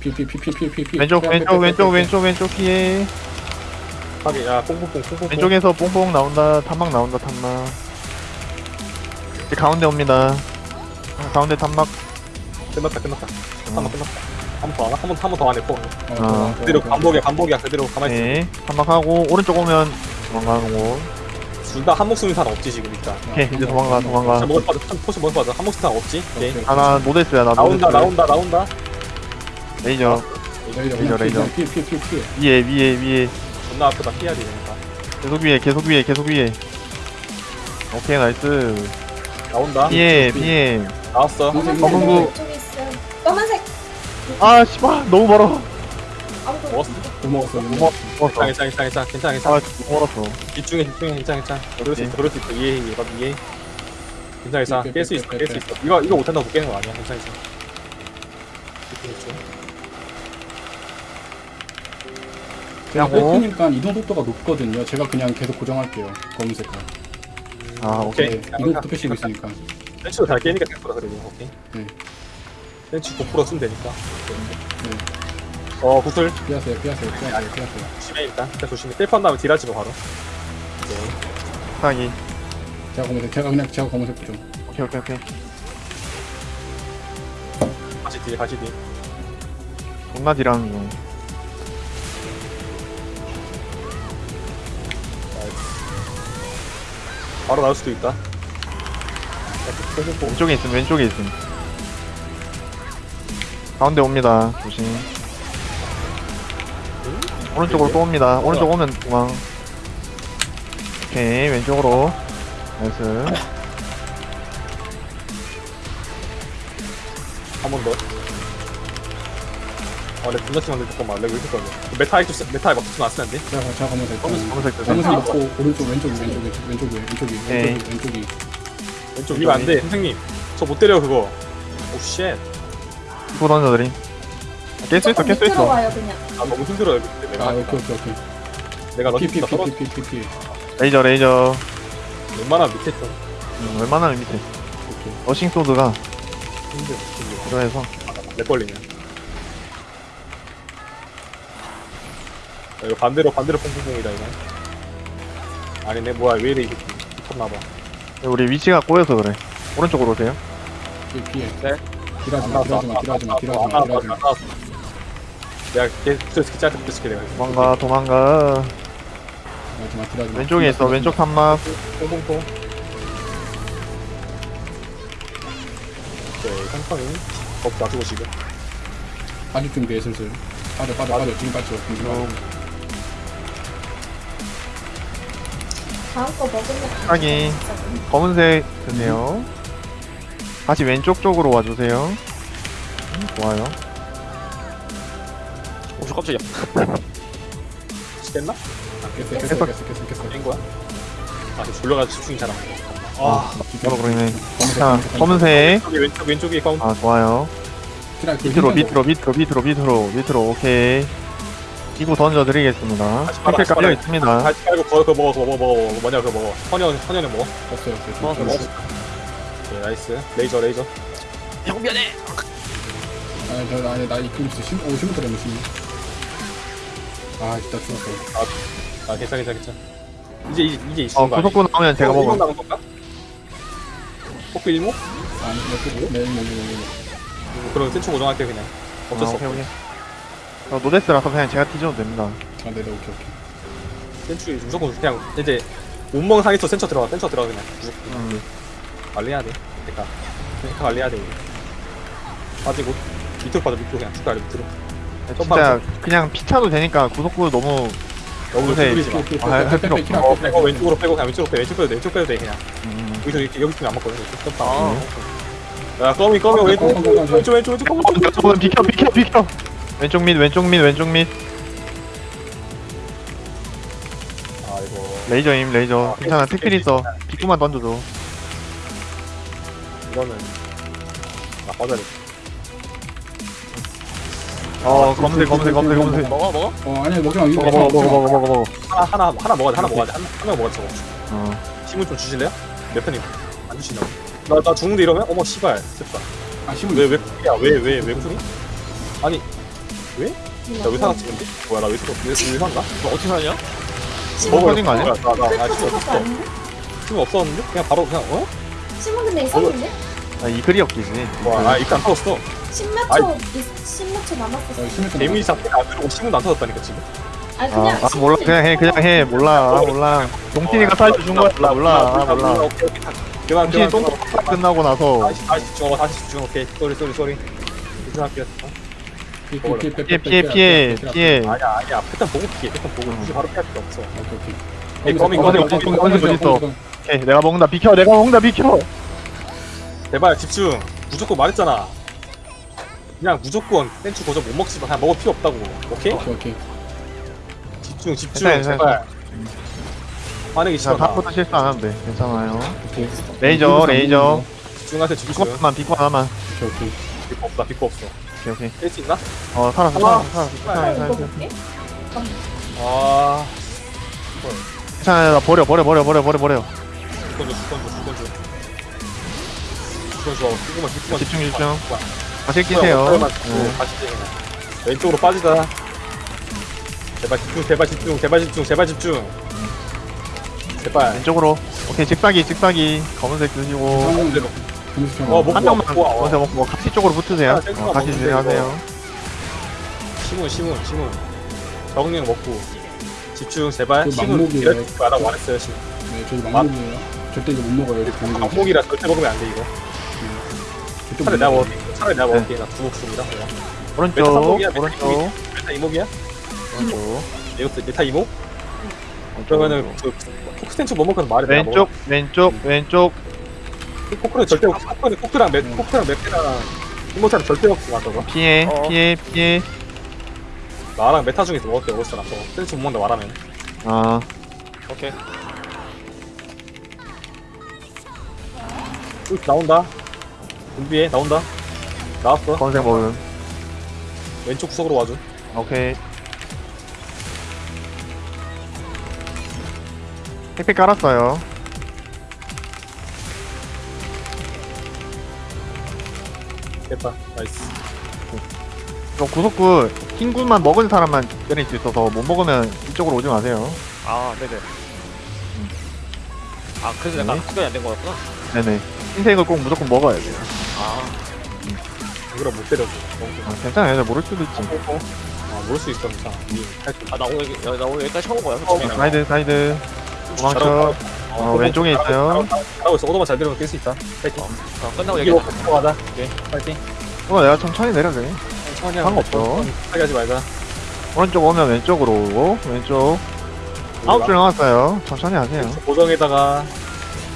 피, 피, 피, 피, 피, 피, 피. 왼쪽, 왼쪽, 왼쪽, 빼. 왼쪽, 왼쪽 피해. 하긴, 야, 퐁퐁퐁, 퐁퐁퐁. 왼쪽에서 뽕뽕 나온다. 탐막 나온다, 탐막. 이제 가운데 옵니다. 아, 가운데 탐막. 끝났다, 끝났다. 한번 끝났다. 한번더 하나? 한 번, 한번더 안에 포. 어, 아. 그대로 반복이야, 반복이야. 그대로 가만히 있어. 네. 탐막하고, 오른쪽 오면 도망가는 곳. 둘다 한 목숨인 사람 없지, 지금 일단. 오케이, 이제 도망가, 도망가. 자, 먹을 빠져. 한 포스 먹을 빠져. 한 목숨 사람 없지? 오케이. 하나, no death야, 나 no death. 나온다, 나온다, 나온다. 레이저. 레이저, 레이저, 레이저. 피, 피, 피, 피. 위에, 위에, 위에. 존나 아프다. 피해야 되니까. 계속 위에, 계속 위에, 계속 위에. 오케이, nice. 나온다. 피해. 나왔어. 검은색, 검은 거. 있어요. 검은색 아, 씨발, 너무 멀어. 아무도 먹었어. 못 먹었어, 못 뭐, 먹었어. 괜찮아, 괜찮아, 괜찮아, 괜찮아, 괜찮아. 아, 너무 멀었어. 집중해, 집중해, 괜찮아, 괜찮아. 그럴 수. 있어, 그럴 수 있어. 이해해, 이해해, 이해해. 괜찮아, 괜찮아. 깰 수 있어, 빼, 깰수 빼. 있어. 이거, 이거 못한다고 못 깨는 거 아니야. 괜찮아, 괜찮아. 집중, 집중. 제가 그냥 뺏기니까 이동 속도가 높거든요. 제가 그냥 계속 고정할게요. 검은색깔. 아, 오케이. 오케이. 네, 이동 속도 패시고 있으니까. 벤치도 잘 깨니까 됐구나, 그래도. 오케이. 네. 벤치 9% 쓰면 되니까. 네. 어, 구슬. 피하세요, 피하세요, 피하세요, 피하세요. 조심해, 일단. 일단 조심해. 셀프한 다음에 딜하지 마, 바로. 오케이. 사기. 제가 검은색, 제가 그냥 제가 검은색 고정. 오케이, 오케이, 오케이. 다시 딜, 다시 딜. 존나 딜하는 중. 바로 나올 수도 있다. 왼쪽에 있음, 왼쪽에 있음. 가운데 옵니다. 조심. 오른쪽으로 또 옵니다. 오른쪽 오면 도망. 오케이, 왼쪽으로. nice. 한 번 더. 아, 내 분자치 만들 잠깐만. 내가 왜 이렇게 걸려. 메타이 좀, 쓰- 메타이 막 붙이면 안 쓰는데? 제가 제가 검은색. 검은색, 검은색 드세요. 검은색 있고 오른쪽 왼쪽이 왼쪽이 왼쪽이 왼쪽이 네. 왼쪽이 왼쪽이. 왼쪽 이거 안 돼. 선생님. 저 못 때려, 그거. oh, shit. 이거 던져드림. 깰수 있어, 조금 깰수 밑으로 있어. 와요 그냥. 아, 너무 힘들어요. 근데 내가. 아 오케이 오케이 오케이. 내가 피피 힘들다. 피 떨어져. 피피 피 피. 레이저, 레이저. 웬만하면 밑에 좀. 음, 웬만하면 밑에. 오케이. rushing sword가 힘들어. 힘들어. 필요해서. 내 걸리냐. 이거 반대로, 반대로 퐁퐁퐁이다, 이거. 아니네, 뭐야, 왜 이래, 이게. 미쳤나봐. 우리 위치가 꼬여서 그래. 오른쪽으로 오세요. 피 피해. 네. 딜하지 안마 나왔어, 딜하지 마 딜하지 마 딜하지 안마 나왔어, 딜하지 마. 안 나왔어. 내가 걔 스트레스 짧게 붙여줄게, 내가. 도망가, 도망가. 딜하지 마 딜하지 마. 왼쪽에 있어, 왼쪽 탐막. 퐁퐁퐁. 오케이, 상황이. 업 놔두고 지금. 빠질 준비해 슬슬. 빠져 빠져 빠져 지금 빠져 지금 빠져. 다음 거 먹으면 하긴. 검은색 드네요. 다시 왼쪽 쪽으로 와주세요. 음, 좋아요. 저 깜짝이야. 깼나? 깼어 깼어 깼어 깼어 깼어 깬 거야? 아, 저 졸려가지고 집중이 잘안 돼. 아, 바로 그러네. 자, 검은색. 왼쪽, 왼쪽에 가운데. 아, 좋아요. 밑으로, 밑으로, 밑으로, 밑으로, 밑으로, 밑으로, 오케이. 이구 던져드리겠습니다. 다시 빨아, 힐팩 다시 깔려 빨아. 있습니다. 다시 깔고 그거, 그거 먹어, 그거 먹어, 먹어, 먹어. 뭐냐, 그거 먹어. 헌현, 헌현에 먹어. 없어요 없어요 어, 없어요. 오케이, 나이스. 레이저, 레이저. 형 미안해. 아니 저 아니 나 이끌 있어 심, 오 심부터 되면 심. 아 진짜 죽었어 아, 괜찮아, 괜찮아, 괜찮아. 이제, 이제, 이제 어, 있는 거 아니야? 구속구 나오면 제가 먹어. 나온 건가? 포크 1모? 아니 이거 네 이거 이거 그럼 센초 고정할게, 그냥. 어쩔 수 아, 오케이, 없어. 오케이. 저 노데스라서 그냥 제가 뒤져도 됩니다. 아 네네 오케이 오케이 센츄 무조건 그냥 이제 온멍 상에서 센처 들어가 센처 들어가 그냥 무조건 음. 관리해야 돼 그러니까 그러니까 관리해야 돼 이거. 빠지고 밑으로 빠져 밑으로 그냥 축가를 밑으로 진짜 그냥 피차도 되니까 구속구 너무 너무 요새 두드리지 마 아, 할 필요 없어. 어, 빼고. 왼쪽으로 빼고 그냥 왼쪽으로 빼 왼쪽 빼도 돼 왼쪽 빼도 돼 그냥 음. 여기서 이렇게 여기 팀이 안 맞거든 이렇게 점프 아, 야 꺼미 꺼미 어, 왼쪽 어, 어, 어, 어. 왼쪽 왼쪽 왼쪽 꺼미 꺼미 저분 비켜 비켜 비켜 왼쪽 밑 왼쪽 밑 왼쪽 밑. 아 이거 레이저임 레이저. 아, 괜찮아 깨- 택필 있어 비구만 던져줘. 이거는 나 빠져야 돼. 어 검색 검색 검색 검색. 먹어 먹어. 어 아니야 먹지 마 이거 먹어 먹어 먹어 먹어 먹어 먹어. 하나 하나 하나 먹어야 돼 하나 먹어야 돼. 하나 하나 먹어야 돼 저거. 어. 힘을 좀 주실래요? 몇 편이 안 주시나요? 나, 나 죽는데 이러면? 어머 씨발. 슬프다. 아 심은 왜, 왜, 야, 왜, 왜, 왜 풀이? 아니, 나 의사가 찍은데? 뭐야, 나 의사가, 의- 의사인가? 너 어떻게 사냐? 먹어 터진 거 아니야? 나, 나, 나, 나 클퍼 힘거 없어. 힘 없었는데? 그냥 바로, 그냥, 어? 심은 근데 있었는데? 아, 이 글이 없기지 와, 아, 입도 안 터졌어. 십몇 아이. 초, 있- 십몇 초 남았었어. 어 심했던 데미지 잡히가 안 들어오고 신문도 안 터졌다니까, 지금. 아, 그냥 아 몰라 그냥 해 그냥 해 몰라 아, 몰라 용틴이가 사이즈 준 거야 몰라 몰라 아, 몰라. 그만, 그만, 똥. 끝나고 나서 다시, 다시 어, 다시 집중, 오케이. sorry, sorry, sorry. 집중할게요. 피해 피해 피해 피해 아니야, 아니야. 패턴 보고 피해, 패턴 보고. 굳이 바로 피할 필요 없어. 오케이 거미, 거미, 거미, 거미, 거미, 거미, 거미. 어디 있어? 오케이 내가 먹는다 비켜 내가 먹는다 비켜 제발 집중. 무조건 말했잖아. 그냥 무조건 센추 고정 못 먹지 마. 그냥 먹을 필요 없다고. 오케이? 오케이 오케이 집중, 집중. 괜찮아, 제발. 자 싫어. 나. 다음부터 실수 안 하면 돼 괜찮아요 오케이 레이저 레이저 집중하세요, 집중. 비코 하나만 비코 하나만 오케이 오케이 비코 없다, 비코 없어. 오케이 오케이 깰수 있나? 어 살았어 아, 살았어 아, 살았어 살았어 볼게. 아. 괜찮아 나 버려 버려 버려 버려 버려 버려 죽건 줘, 죽건 줘, 죽건 줘. 죽건 줘. 죽으면 죽으면 집중 집중 어, 다시 끼세요 네. 다시 끼. 왼쪽으로 빠지자. 제발 집중, 제발 집중, 제발 집중, 제발 집중. 제발. 왼쪽으로 오케이 직사기 직사기 검은색 드시고 한 어, 목- 한 명만 먹고 와, 와. 먼저 먹고 같이 쪽으로 붙으세요 아, 어, 같이 진행하세요 시문, 시문, 시문. 적응력 먹고. 집중, 제발. 그 시문 막목이에요. 줄 알아 말했어요, 시문. 네 저기 막목이에요 절대 이거 못 먹어요 이거 공이 막목이라 절대 먹으면 안 돼, 이거. 절대 차라리 못 내가 먹어요. 먹을게. 차라리 내가 먹을게. 나 두목수입니다. 그냥. 오른쪽 메타 삼목이야, 메타 오른쪽 이목이. 메타 이목이야? 오른쪽 이것도 메타 이목? 그러면은 그 포크센츠 뭐 먹어서 말해. 내가 왼쪽 왼쪽 왼쪽 포크는 절대 먹 포크는 포크랑 맥 포크랑 맥이랑 이모차는 절대 마 저거. 피해 어. 피해 피해 나랑 메타 중에서 먹을 때 먹었잖아. 저거 센스 못 먹는다 말하면. 아 오케이. 쭉 나온다. 준비해 나온다. 나왔어. 검은색 먹음 왼쪽 구석으로 와줘. 오케이 택배 깔았어요 됐다. nice. 이거 구속구 흰군만 먹은 사람만 때릴 수 있어서 못 먹으면 이쪽으로 오지 마세요 아 네네. 아 그래서 약간 네. 구별이 안 된 거였구나. 네네 흰색을 꼭 무조건 먹어야 돼요 아 그럼 못 때려줘. 아, 괜찮아요 저 모를 수도 있지 아 모를 수 있어 괜찮아. 할수 아, 나 오늘 여기- 나 오늘 여기까지 처음 온 거야. 어, 솔직히. 사이드 사이드 도망쳐 잘하고 어, 왼쪽에 있어요 잘하고 있어. 오더만 잘 들으면 깰수 있다. 파이팅. 어, 끝나고 이게 얘기해. 가자. 오케이. 파이팅. 이거 내가 천천히 내려 그래 천천히 상관없어. 하게 하지 말자. 오른쪽 오면 왼쪽으로 오고 왼쪽 아홉 줄 남았어요 천천히 하세요 고정에다가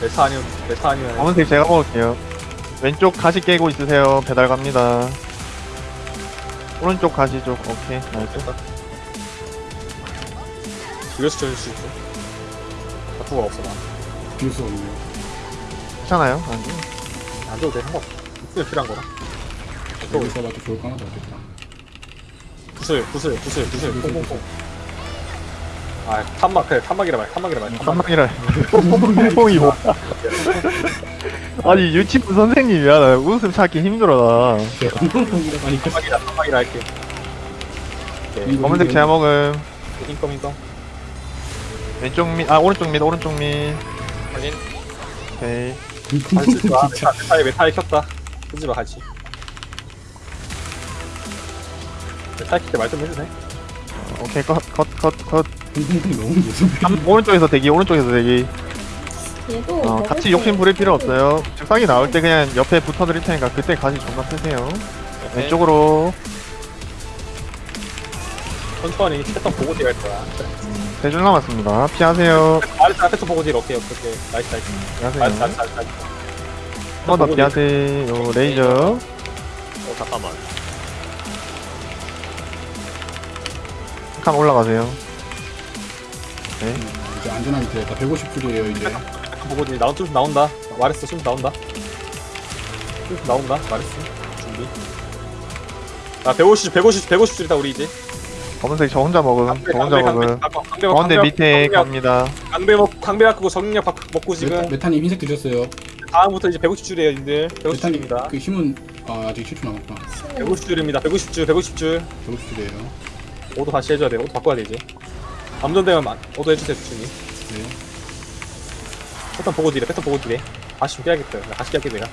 메타 아니면 메타 아니면 검은색 제가 먹을게요 왼쪽 가시 깨고 있으세요 배달 갑니다 오른쪽 가시 쪽 오케이 nice 이것이 저일 수 있어 바꾸가 없어 나. 수 없네요. 괜찮아요 아니 안 줘도 돼 상관없어. 구슬 필요한 거라. 여기서 봐도 좋을 거 하나도 없겠다. 구슬 구슬 구슬 구슬. 퐁퐁퐁 아 탄막 그래 탄막이라 말 탄막이라 말. 탄막 깜빡이라 뽕뽕뽕이 뭐. 아니 유치부 선생님이야. 나 웃음 찾기 힘들어 나. 하니까. 탄막이라 탄막이라 할게. 오케이 검은색 제가 먹음. 인컴 인컴 왼쪽 밑아 오른쪽 밑 오른쪽 밑 확인. 오케이. 마 진짜. 메타에 메타에 켰다. 쓰지 마 같이. 메타에 킬때 말 좀 해주네. 오케이 컷 컷컷컷. 엉덩이 너무 무섭네. 오른쪽에서 대기 오른쪽에서 대기. 얘도 어, 먹을 같이 때 욕심 부릴 필요 없어요. 즉상이 나올 때 그냥 옆에 붙어 드릴 테니까 그때 가시 존나 쓰세요. 왼쪽으로. 천천히 패턴 보고 deal할 거야 세 줄 남았습니다. 피하세요. 말했잖아 패턴 보고 deal 오케이 오케이 nice nice. nice 피하세요. nice nice nice 한 번 더 피하세요. 레이저. 어 잠깐만. 한 올라가세요. 이제 안전하게 되었다. 150줄이에요 이제. 패턴 보고 deal. 나온 좀 나온다. 말했어 좀 나온다. 좀 나온다 말했어 준비. 아 150, 150, 150줄이다 우리 이제 검은색 저 혼자 먹음 저 혼자 먹음. 강배 가운데 밑에 갑니다. 강배 먹 강배 갖고 정력 바- 먹고 지금. 메타, 메타님 흰색 드셨어요. 다음부터 이제 150줄이에요 님들. 메타님 150줄입니다. 그 힘은 아, 아직 7초 남았구나. 150줄입니다. 150줄 150줄. 150줄이에요. 오도 다시 해줘야 돼. 오도 바꿔야 돼 이제. 암전되면 만 오도 해주세요 수준이. 네. 패턴 보고 딜해 패턴 보고 딜해 다시 좀 깨야겠다 나 다시 깨야겠다 내가.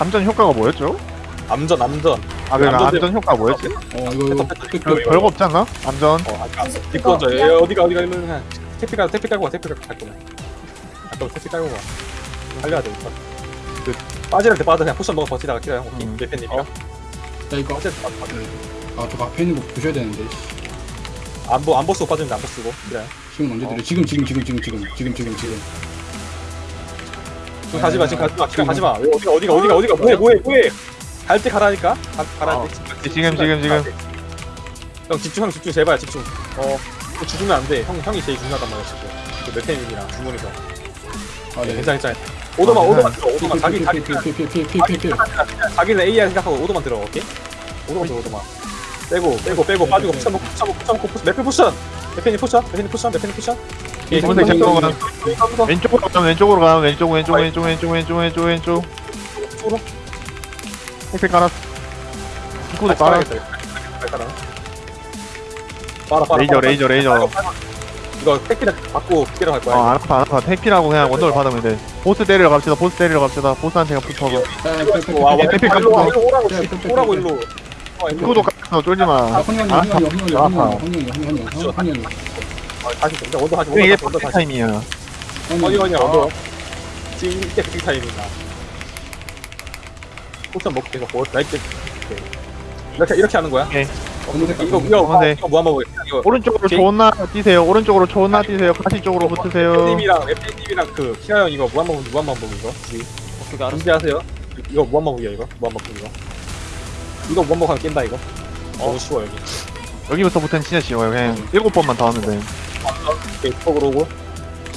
암전 효과가 뭐였죠? 암전 암전 아 그러니까 암전 암전 효과 뭐였지? 어 이거 이거 패턴 별, 별거 없지 않나? 암전? 어 아까 뒷건져. 그거 얘 어디가 어디가 이러면 태피 가 태피 깔고 가 태피 깔고 갈 거야 아까 태피 깔고 가 달려야 돼 일단 그 빠지할 때 빠져 그냥 포션 먹어 버티다가 키라 형. 오케이 음. 예팬님이랑. 자 이거 빠질 때 빠져 빠져. 아저 앞에 있는 거 보셔야 되는데. 안보 안보 쓰고 빠지는데 안보 쓰고. 그래. 지금 언제 드려? 지금 지금 지금 지금 지금 지금 지금 지금. 지금 가지마 지금 가지마 지금 가지마. 어디가 어디가 어디가 뭐해 뭐해 뭐해 갈 때 가라니까? 가, 가라 어. 때 지금 지금 지금. 형 집중 형 집중 제발 집중. 어 죽으면 안돼형 형이 제일 중요하단 말이야 지금. 그 메테님이랑 주문에서. 아 네. 괜찮아 괜찮아. 오도만 아, 오도만 들어 오도만 자기 자기. 자기는 AI 생각하고 오도만 들어 오케이? 오도만 들어 오도만 빼고 빼고 빼고 빠지고 푸션 먹고 푸션 먹고 푸션! 매필 푸션 오케이 검은색 이거 잠깐만 이거 이거 이거 왼쪽으로 가면 왼쪽으로 가면 왼쪽 왼쪽 왼쪽 왼쪽 왼쪽 왼쪽 왼쪽 이쪽 헬스 깔았어. 이거도 깔아. 깔아. 빨아, 빨아, 레이저, 레이저, 레이저. 이거 택피랑 받고 피랑 갈 거야. 아, 어, 안 아파, 안 아파. 택피라고 그냥 원돌 받으면 돼. 보스 때리러 갑시다, 보스 때리러 갑시다. 보스한테 붙어서. 와, 와, 택피 깜짝 놀라. 오라고, 오라고, 일로. 이거도 깔았어, 아, 쫄지 마. 안 아파, 안 아파. 다시 된다, 원돌 하지. 이게 버스 타임이야. 아니, 아니, 원돌. 지금 이게 버스 타임이다. 포션 먹고 계속 뭐, 나이트. 이렇게 이렇게 하는 거야? 오케이. 검은색 이거 검은색. 이거 검은색. 이거 뭐 한번 보게. 이거 오른쪽으로. 존나 뛰세요 오른쪽으로 존나 뛰세요 가시 쪽으로 붙으세요 님이랑 랩님이랑 그 키라 형 이거 무한번 무한번 보기 이거. 오케이 알았어 준비하세요. 이거 무한번 보기야 이거. 무한번 보기 이거. 이거 무한번 하면 깬다 이거. 너무 쉬워 여기. 여기부터부터는 진짜 쉬워요 그냥 일곱 번만 더 하면 돼 오케이 쪽으로 오고.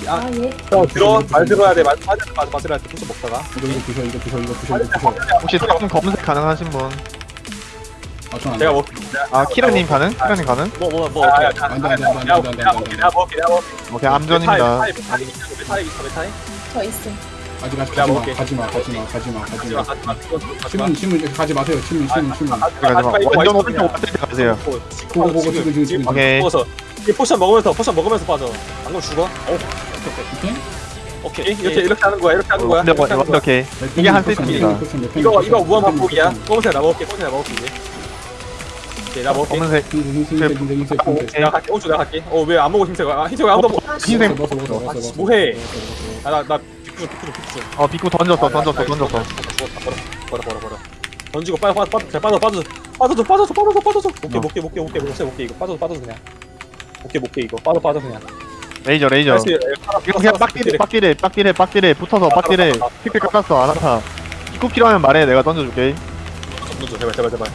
아, 아 얘. 어, 들어 말 들어야 돼. 말 맞아 맞아 맞아 때 포션 먹다가. 이거 이거 부셔 이거 부셔 이거 부셔 이거 부셔. 혹시 다른 검색 가능하신 분? 아전안 제가 돼. 먹. 아 키라님 가능? 키라님 가능? 뭐 뭐 뭐 아, 어떻게 야, 안 돼 안 돼 안돼 내가 안돼 먹게 안돼 내가 안돼 먹게 안돼. 내가 먹게 내가 먹게. 오케이 암전입니다 메타이 메타이 있어 메타이. 저 있어. 아직 아직 내가 가지마 먹을게. 가지마 가지마 가지마 가지마 가지마. 가지마 그건 가지마. 신문 신문 가지 마세요 신문 신문 신문. 가지마 완전 오른쪽 왔을 때 가세요 보고, 보고, 지금, 지금, 지금. 오케이. 먹어서 이 potion 먹으면서 potion 먹으면서 빠져. 방금 죽어. 어, 오케이. 오케이 이렇게 이렇게 하는 거야. 이렇게 하는 거야. 이렇게 하는 거야. 완벽해 이게 한 세트입니다 이거 이거 무한 반복이야. 검은색 나 먹을게. 검은색 나 먹을게 이제. 오케이 나 먹을게. 검은색 흰색 흰색 흰색 어, 흰색. 내가 갈게. 오른쪽 내가 갈게. 어왜 안 먹어 흰색? 아 흰색 왜안 먹어? 아, 흰색. 뭐해? 아나나 비쿠 비쿠 비쿠. 어 비쿠 던졌어 던졌어 던졌어 버려 버려 버려 던지고 빠져 빠져 빠져 빠져 빠져 빠져줘 빠져줘 빠져줘 오케이 어. 못게 못게 못게 못게 못게 이거 빠져 빠져 그냥 오케이 못게 이거. 빠져 빠져 그냥. 레이저 레이저. 할수 있- 이거 그냥 빡딜해 빡딜해 빡딜해 빡딜해. 붙어서 빡딜해. 픽픽 깎았어 안 아파 입구 필요하면 말해 내가 던져줄게. 던져줘 제발 제발 제발.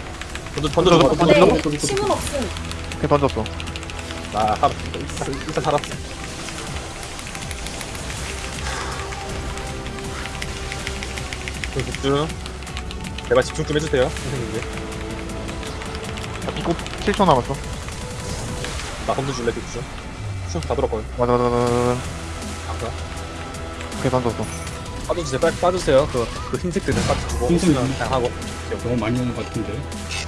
던져 던져 던져 던져 네, 던져. 침은 없음. 이렇게 던졌어. 나 살았어 일단, 일단 살았어. 그 집중. 제발 집중 좀 해주세요 선생님들. 자, 비고 7초 남았어. 나 검도 줄래 집중 쭉다 들어버려 맞아, 맞아, 맞아, 맞아. 감사 이렇게 던졌어. 빠져 주세요 빨리 빠져주세요 그, 그 흰색 들은 빠져주고 흰색 없으면 그냥 하고 너무 많이 온것 같은데.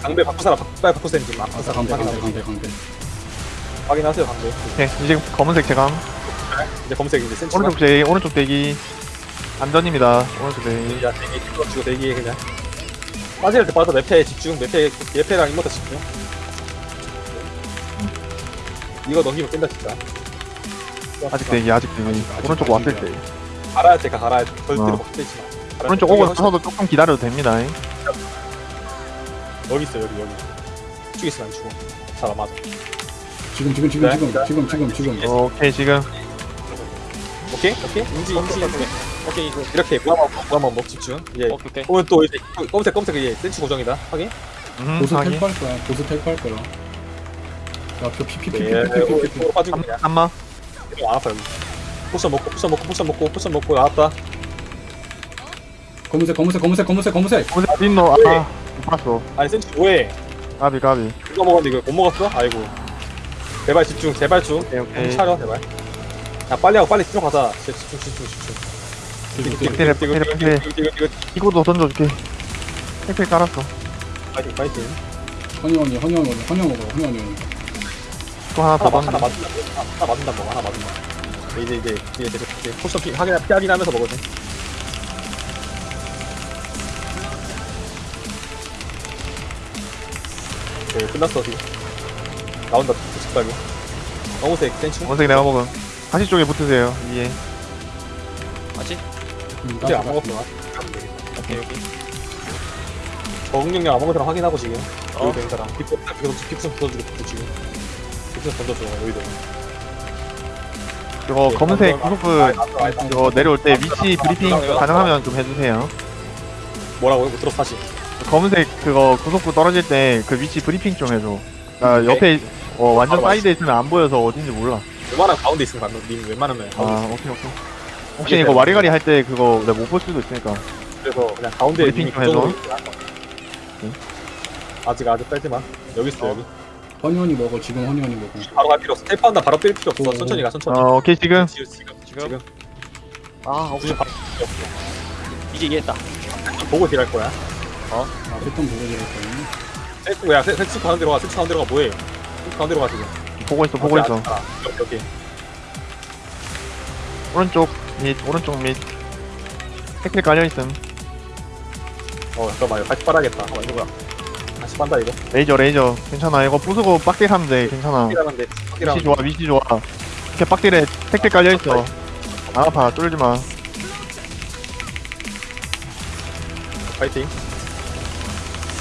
강배 바꾸사라 바- 빨리 바꾸세요 지금 아싸 바꾸사 강대 강대 강대 강대. 확인하세요 강배 오케이. 이제 검은색 제감. 이제 검색 이제 센치가 오른쪽 대기, 오른쪽 대기. 안전입니다. 오른쪽 대기. 야 대기 찍어주고 대기에 그냥 빠질 때 빠져 맵패에 집중 맵패 맵패랑 인모터 집중 이거 넘기면 깬다 진짜 아직 대기, 아직 대기. 오른쪽 왔을 때. 갈아야 돼 갈아야 돼 절대로 어. 막 때리지 마 오른쪽 오고 나서도 조금 기다려도 됩니다. 여기 있어 여기 여기 쭉 있으면 안 죽어 잘안 맞아 지금 지금 지금 네. 지금 지금 지금 지금. 오케이, 지금. 오케이 오케이 인지 인지 인지 오케이 이거 이렇게 무한만 먹 집중 이제 오케이 오케이 오늘 또 이제 검색 검색 이제 센치 고정이다 확인 음, 보스. 텔프할 거야. 보스 텔프할 거야. 야저 빠지고 그냥 한마. 이거 안 아파 여기 포션 먹고 포션 먹고 포션 먹고 포션 먹고 나왔다 검은색 검은색 검은색 검은색 검은색. 검은색 어딨노? 아, 못 봤어. 아니 센치 뭐해 까비, 까비. 이거 먹었는데 이거 못 먹었어? 아이고 제발 집중 제발 중 오케이, 정신. 차려 제발 야 빨리 하고 빨리 들어가자 진짜 집중 집중 집중. 이거도 던져줄게. 팩팩 깔았어. 파이팅 파이팅 허니원 먹어 허니원 먹어. 또 하나 더 하나, 맞- 하나 던져. 맞는다 하나 맞는다 먹어 하나 맞는다 이제 이제 이제 계속 이제 포션 피 확인 피하긴 하면서 먹어도 돼 네, 끝났어 지금 나온다 직발고 검은색 센치 검은색 내가 먹음. 가시 쪽에 붙으세요. 위에. 맞지? 음, 근데 안 나- 먹었구나 오케이 오케이 적응력량 아무거나 확인하고 지금 어. 여기 된 사람 픽스 계속 픽스 던져주고 지금 픽스 던져줘 여기도 이거 네, 검은색 아, 구속부 아, 아, 아, 이거 내려올 때 위치 브리핑 가능하면 좀 해주세요. 뭐라고요? 못 들었어 다시 검은색 그거 구속부 떨어질 때 그 위치 브리핑 좀 해줘. 나 네. 옆에 어, 완전 바로 사이드에 있으면 안 보여서 어딘지 몰라. 웬만하면 가운데 있으면 가면 님 웬만하면 가운데 아 있으면. 오케이 오케이. 혹시 이거 와리가리 할 때 그거 내가 못 볼 수도 있으니까. 그래서 그냥 가운데 브리핑 님이 좀 해줘. 그쪽으로 있으면 아직 아직 빼지마 여기 있어 여기 허니원이 먹어 지금 허니원이 먹어. 바로 갈 필요 없어. 테이프한다 바로 뛸 필요 없어. 오. 천천히 가 천천히. 어 오케이 지금. 지금 지금 지금? 아 굳이 오케이. 바로 필요 없어. 이제 이해했다. 좀 보고 딜할 거야. 아 패턴 보고 지랄 거야. 세트 야 세- 세트 가운데로 가. 세트 가운데로 가. 뭐해? 세트 가운데로 가 지금. 보고 있어 보고 있어. 아, 오케이 오케이 오른쪽 밑 오른쪽 밑. 택배 깔려 있음. 어 잠깐만 이거 같이 빨아야겠다. 어 이거 뭐야 빤다 이거 레이저 레이저 괜찮아 이거 부수고 빡딜 하면 돼 괜찮아. 빡이라는데 위치 빡이라는데 좋아 위치 좋아. 이렇게 빡딜에 택배 깔려 있어. 안 아파 쫄지 마. 파이팅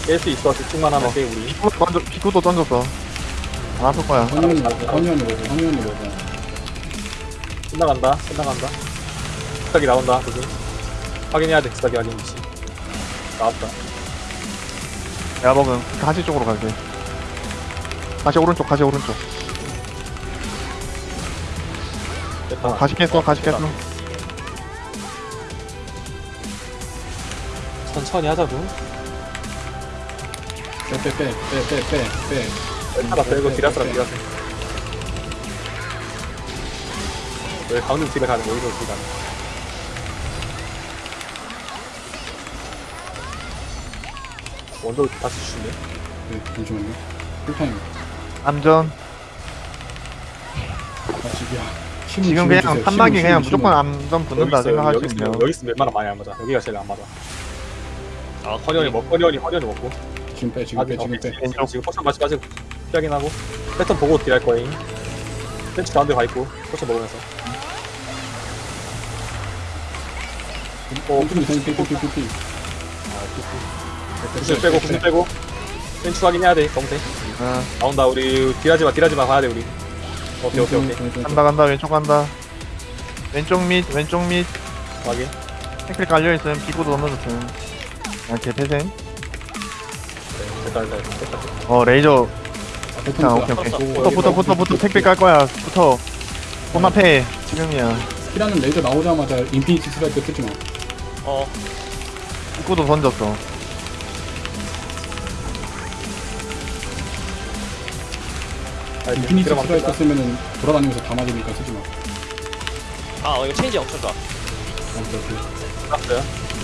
깰 수 있어 집중만 하면 어. 돼 우리 피구도 던져 피구도 던졌어. 안 아플 거야. 허니원이 먹어 허니원이 먹어. 끝나간다 끝나간다 스탁이 나온다 그지 확인해야 돼 스탁이 확인 위치 나왔다 내가 먹은 가시 쪽으로 갈게. 가시 오른쪽 가시 오른쪽. 됐다 어, 가시 깼어 가시 깼어. 천천히 하자고 빼빼빼빼빼빼빼. 하나 빼고 딜할 사람 딜하세왜 가운데 딜을 가는 거야 여기서 딜 가는 원더 다시 주시네. 네, 잠시만요. 불판입니다. 암전. 아, 지금 힘을 지금 지원해주세요. 판박이 힘을, 그냥 힘을. 무조건 암전 붙는다 여기 있어요. 여기 있으면, 여기 있으면 웬만하면 많이 안 맞아. 여기가 제일 안 맞아. 아, 커리언이 먹, 커리언이, 커리언이 먹고. 지금 빼, 지금 빼, 지금 빼. 지금, 포션 마시, 마시, 피하긴 하고. 패턴 보고 딜할 거임. 펜치 가운데 가 있고, 포션 먹으면서. 어, 삐삐, 삐삐, 삐삐. 아, 삐삐. 90 빼고 90 빼고. 벤추 확인해야 돼 검색. 아, 나온다 우리 딜하지마 딜하지마 가야돼 우리. 오케이 오케이 오케이. 간다 간다 왼쪽 간다. 왼쪽 밑 왼쪽 밑. 확인. 택배 깔려있음 비고도 넘어졌음. 아 개패생. 네, 됐다 됐다 됐다. 어 레이저. 아, 아, 자 오케이 오케이. 붙어 붙어 붙어 붙어. 택배 깔 거야. 붙어. 아. 본 앞에 지금이야. 스키라는 레이저 나오자마자 인피니티 스트라이크 쓰지 마. 어. 비고도 던졌어. 인피니티. 스트라이크 쓰면은 돌아다니면서 다 맞으니까 쓰지 마. 아, 어, 이거 체인지 엄청 좋아. 아, 오케이, 오케이. 들어갔어요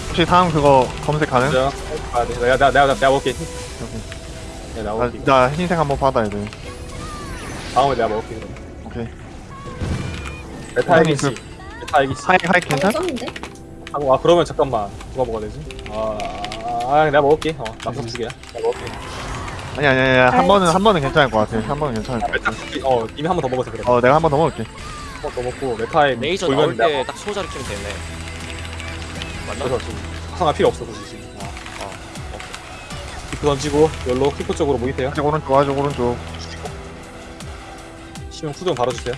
혹시 다음 그거 검색 가능? 자, 아, 네. 내가 내가 내가 내가 먹을게. 네, 나, 먹을게. 나 흰색 한번 받아야 돼 다음에 내가 먹을게. 그럼. 오케이 메타 아니, 알기씨. 메타 알기씨. 하이 하이 괜찮? 썼는데? 아, 아, 그러면 잠깐만. 누가 먹어야 되지? 아, 아, 내가 먹을게. 어, 남성 두 개야. 내가 먹을게. 아니 아니 아니 한 번은 한 번은 괜찮을 것 같아 한 번은 괜찮을 것 같아 개, 어, 이미 한 번 더 먹어서 그래. 어 내가 한 번 더 먹을게 한 번 더 먹고 메타에 레이저 나올 때 딱 소자를 키면 되네. 맞나? 그래서 지금 필요 없어 굳이 지금. 어, 어. 키프 던지고 열로 키프 쪽으로 모이세요. 아직 오른쪽 아직 오른쪽 시면 후좀 바로 주세요.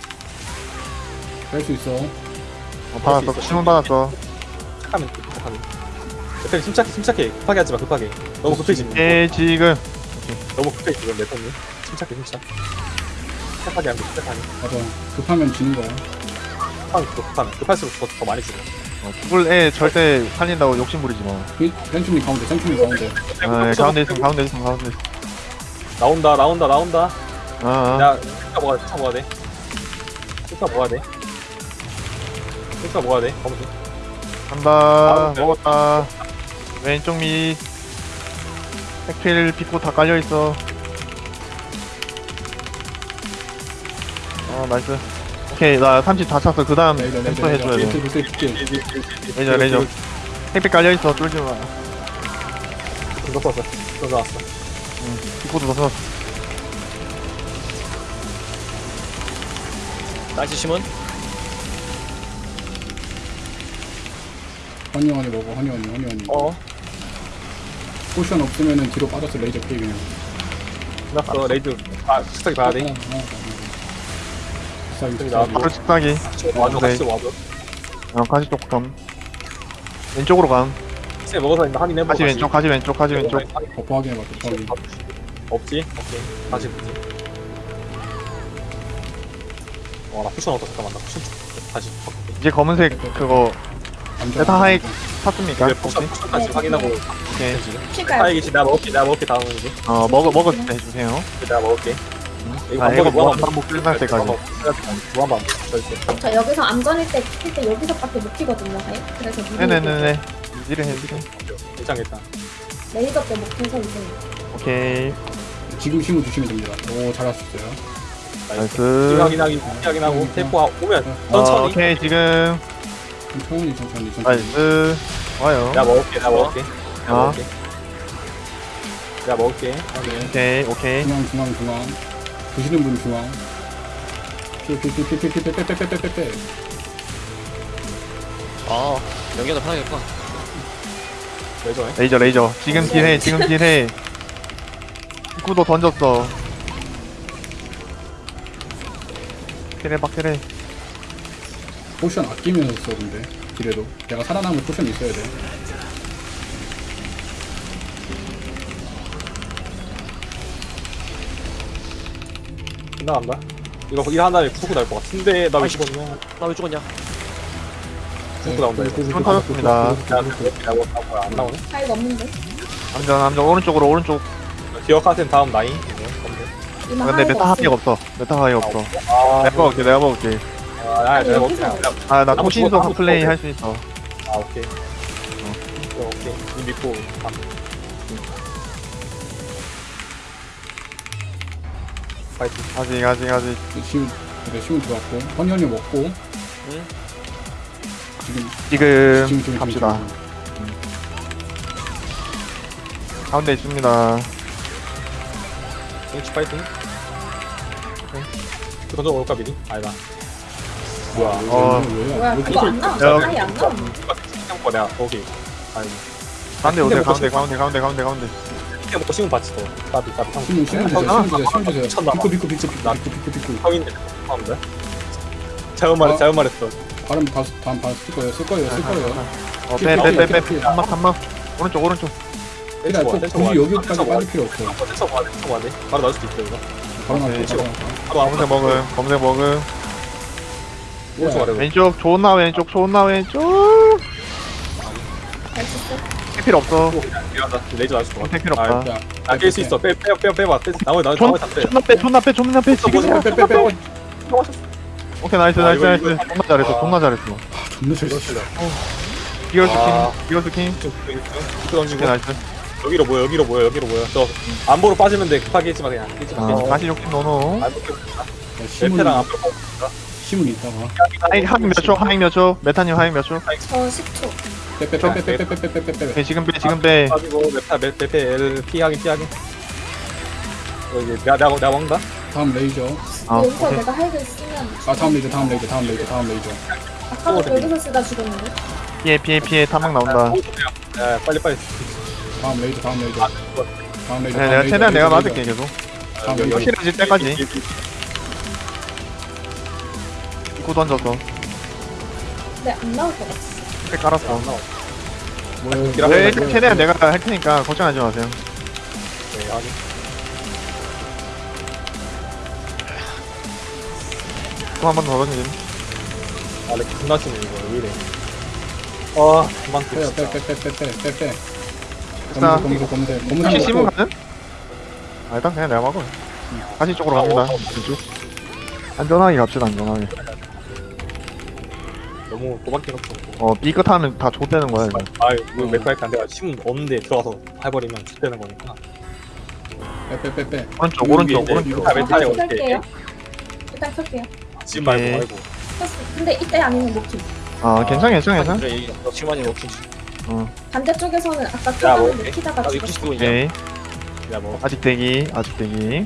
뺄수 있어. 어, 받았어 신문 받았어 착하면 착하면. 메타님 침착해 침착해 급하게 하지 마 급하게. 너무 급해지. 예 지금 너무 급해 지금 메타님. 침착해 침착. 착하게 하면 돼, 착하게. 맞아. 급하면 지는 거야. 급하면 또 급하면 급할수록 더, 더 많이 주고. 어, 죽을 애 절대 살린다고 욕심 부리지 마 센츄님 가운데, 센츄님 가운데. 아, 예, 가운데 있으면 가운데 있으면 가운데 있으면 나온다 나온다 나온다. 아, 아. 야, 숫자 먹어야 돼, 숫자 먹어야 돼. 숫자 먹어야 돼. 숫자 먹어야 돼, 검은 간다 먹었다 왼쪽 밑 핵필 비코 다 깔려있어 어 나이스 오케이 나 30 다 찼어 그 다음 템포 해줘야. 돼 비트, 비트, 비트. 레이저 레이저 핵필 깔려있어 쫄지마 이거 썼어. 이거 나왔어. 비코도 넣었어 나이스 심은? 허니 허니 먹어, 허니 허니, 허니 허니. 어, 포션 없으면은 뒤로 빠져서 레이저 피해 그냥. 끝났어. 레이드. 아, 식탁이 봐야 돼. 비싸게, 저기. 나왔고. 바로 직사기 와줘, 네. 같이 와줘. 어 가시 쪽점 왼쪽으로 감 세 먹어서 있나 확인해보고. 가시 왼쪽 가시 왼쪽 가시 왼쪽 버퍼 확인해 봐, 버퍼 확인. 없지? 오케이. 다시 보지. 어, 나 쿠션 얻어. 잠깐만, 나 쿠션 좀. 다시. 이제 검은색 그거 감자. 메타 하이 탔습니까? 이제 혹시? 쿠션, 쿠션까지 네. 확인하고. 오케이 지금. 칠까요? 하이기씨, 내가 먹을게, 내가 먹을게, 이제. 어 먹어 때 해주세요 내가 먹을게. 이거 아 이거 반복이 뭐 무한 반복 끝날 때까지 무한 반복. 절대. 저 여기서 암전일 때, 킬 때 여기서밖에 못 키거든요. 그래서 미리 네네네네 이래 해 이래 괜찮겠다. 레이저 때 목해서 이제 오케이 지금 심을 주시면 됩니다. 오, 잘 하셨어요. 나이스 확인하기, 확인하고, 테이프 오면 어, 천천히. 오케이 지금 천천히, 천천히, 천천히. 나이스 좋아요 내가 먹을게, 내가 먹을게. 내가 어. 먹을게. 내가 먹을게. 네. 오케이 오케이 중앙, 중앙, 중앙. 드시는 분 중앙. 빼빼빼빼빼빼빼빼빼빼빼. 아, 연기도 편하겠구나. 레이저 해. 레이저 레이저 지금 deal해 지금 deal해 입구도 던졌어 deal해 박 deal해 potion 아끼면서 써 근데 deal해도 내가 살아남을 potion 있어야 돼. 끝나간다. 이거 일한 다음에 후구 나올 것 같은데, 나왜 죽었냐? 나 왜 죽었냐? 후구 나온다, 이거. 손 터졌습니다 뭐, 아, 안 나오네? 사이가 없는데. 안전 안전 오른쪽으로 오른쪽 기억하세요, 다음. 이만 근데 메타 하이가 하이가 없어 메타 하이가 없어 아, 내가 먹을게 내가 먹을게 아, 아, 내가. 여기서. 아나 한번 토신소 죽어, 한번 플레이 죽어. 할수 있어 아, 오케이. 어, 오케이. 이 믿고, 아, 파이팅. 아직 아직 아직 시우 그래 시우 들어왔고 허니허니 먹고 응? 지금 지금 지금 지금 갑시다 지금, 가운데 있습니다 H 파이팅. 그 던져 먹을까, 미리? 아니다. 뭐야. 지금. 어. 왜, 왜, 뭐야, 왜 그거 안 야, 나와. 사이 안 나와. 생각 거 내가, 오케이. 아니, 가운데 뭐 가운데 가운데 가운데 가운데 가운데. 그냥 먹고 시면 받지, 또. 까비, 까비. 형, 주세요 아, 시우 주세요. 시우 주세요 미쳤나 봐. 비코 비코 비코 비코 비코 비코 비코. 형인데, 죄송합니다. 잘못 말했어, 어. 잘못 말했어. 발음 다 다음 발쓸 거예요. 쓸 거예요. 쓸 거예요. 어빼빼빼빼. 한막 한막. 오른쪽 오른쪽. 굳이 여기까지 빠질 필요 없어. 돼 떼쳐 봐야 돼 바로 나올 수도 있어 이거. 바로 나와. 바로 아무 검색 먹음 검색 먹음 오른쪽 아래 왼쪽 존나 왼쪽 존나 왼쪽. 할 필요 없어. 미안하다. 레이저 할 필요 없다. 자, 아깰 수 있어. 빼빼빼 빼봐 빼 나머지 나머지 존, 나머지 다빼 존나 빼 존나 빼 존나 빼. 지금 빼, 빼, 빼, 빼. 오케이 나이스 아, 나이스 나이스. 존나 잘했어 존나 잘했어. 존나 잘 쳤어. 기어 아. 스킨 기어 스킨. 그 던지고 오케이 나이스. 여기로 모여 여기로 모여 여기로 모여. 저 안보로 빠지면 돼. 급하게 했지 마 그냥. 아 다시 욕심 노노 안보 힘은, 레페랑 안보로 힘은 있다가. 하잉 하잉 몇초 하잉 몇초 메타님 하잉 몇초 저 10초. 빼, 빼, 빼, 빼, 빼, 빼, 빼, 빼, 빼, 빼. 오케이 지금 빼 지금 빼 빠지고 메타 메 메페 L 피 하긴 피 하긴 여기 내가 내가 내가 먹는다 다음 레이저. 아 여기서 오케이 내가 할글 쓰면 아, 다음 레이저, 다음 레이저, 다음 레이저, 다음 레이저. 아까도 여기서 쓰다 죽었는데. 피해 피해 피해 탐막 나온다 야 빨리 빨리 다음 레이저, 다음 레이저. 다음 레이저. 네, 다음 내가 레이저, 최대한 내가 레이저, 맞을게. 계속 다음 레이저. 확실해질 때까지 입구 던져서. 근데 안 나올 것 같아. 백 깔았어. 뭐야, 기라- 네, 일단 최대한 내가 할 테니까 걱정하지 마세요. 네 아니. 또한 번 더 던지긴. 아렉 존나 치네 이거. 왜 이래. 아 그만 빼, 빼, 빼, 빼, 빼, 빼, 빼, 빼. 됐다. 검색 혹시 심은. 가는? 아 일단 그냥 내가 막어 다시 쪽으로 갑니다. 이쪽. 안전하게 갑시다 안전하게 너무 도박해 놓고 어 B끝 하면 다 좆되는 거야 이거 아유 이거 메카 할때 내가 심 없는데 들어가서 해버리면 죽되는 거니까 빼, 빼, 빼, 빼. 오른쪽 오른쪽 오른쪽 아, 메타에 일단 어떻게 켤게요. 일단 켤게요. 지금 말고. 말고. 근데 이때 아니면 놓기. 아 괜찮아 괜찮아 괜찮아 그래 이 지금 아니 워킹 반대쪽에서는 아까 뭐, 나도 60 죽었어. 쓰고 있냐 오케이 야뭐 아직 대기 아직 대기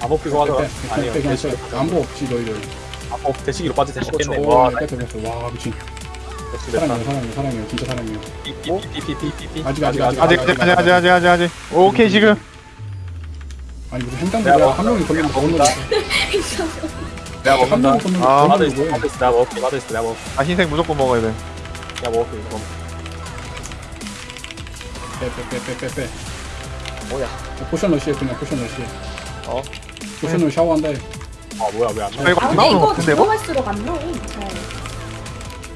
암호 끼고 빼, 하더라 빼, 빼, 아니요 빼, 그냥 빼. 안보 없지, 너희들. 암호 대시기로 빠질 때 죽겠네 오, 와 빼, 빼, 빼. 와, 미친. 사랑해요, 사랑해요, 사랑해요. 진짜 사랑해요. 삐삐삐삐삐삐 아직, 아직, 아직, 아직 아직 아직 아직 아직 아직 아직 오케이 지금 아니, 무슨 횡단보도야. 한 명이 걸리면 더 건너가. 내가 한 먹는다 아, 더 맞아 있어 맞아 있어 내가 먹을게 맞아 있어 내가 먹을게 아 흰색 무조건 먹어야 돼 내가 먹을게 이거 빼, 빼, 빼, 빼, 빼. 뭐야 potion 러시에 그냥 potion 러시에. 어? potion으로 샤워한다. 아 뭐야 왜안 아, 나와 이거 아 안 근데 나오는 거 이거 같은데 이거? 들어갈수록 안. 잘.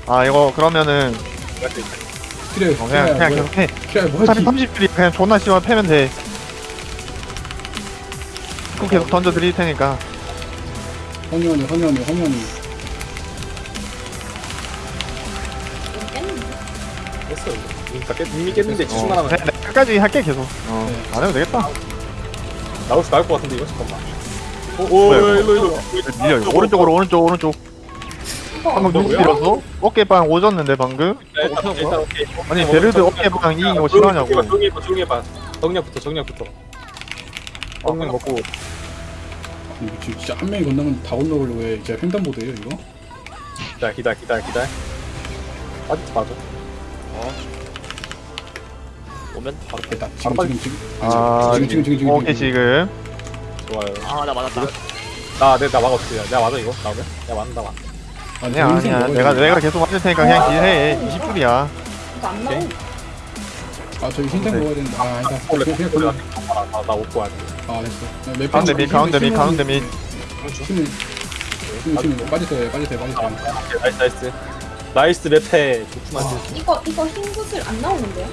아 이거 그러면은 그래, 어, 그냥 그냥 계속 해 그래, 어차피 뭐지? 30줄이 그냥 존나 씌워 패면 돼 그럼 계속 던져 드릴 테니까. 했어 그러니까 깼, 이미 깼는데 어, 집중만 하면 그냥 내가 끝까지 할게 계속 어, 네. 안 해도 되겠다 나올 수 나올 것 같은데 이거 잠깐만 오, 오 뭐야, 이거? 일로 일로 밀려 이거 오른쪽으로 오른쪽 오른쪽 방금 누구 뭐야? 밀었어? 어깨빵 오졌는데 방금? 일단 일단 오케이 아니 어, 베르드 어, 어깨빵 이 이거 어, 싫어하냐고 조용히 해봐 조용히 해봐 정력부터 정력부터 정력 먹고 이거 지금 진짜 한 명이 건너면 다 건너려고 해. 진짜 횡단보도예요, 이거? 기다려 기다려 기다려 기다려 아직도 맞아 오면 바로 됐다. 지금, 빨리. 지금, 지금. 아 지금, 지금, 지금, 지금. 오케이 지금 좋아요. 아 나 맞았다. 나 내 나 막았지 내가 맞아 이거? 나오면 내가 맞는다 맞 아니야 아니야 내가 내가 계속 맞을 테니까 그냥 딜해. 20줄이야. 이거 안 나옴. 아, 저기 흰색 먹어야 되는데. 아, 아니다. 원래 그냥, 그냥 원래 건너. 나나 먹고 와야. 돼 아, 됐어. 맵 가운데 밑 가운데 밑 가운데 밑 힘을, 힘을, 힘을. 빠지세요, 빠지세요, 빠지세요. 오케이, 나이스 나이스. 나이스 맵해. 좋구만. 이거 이거 흰 구슬 안 나오는데요?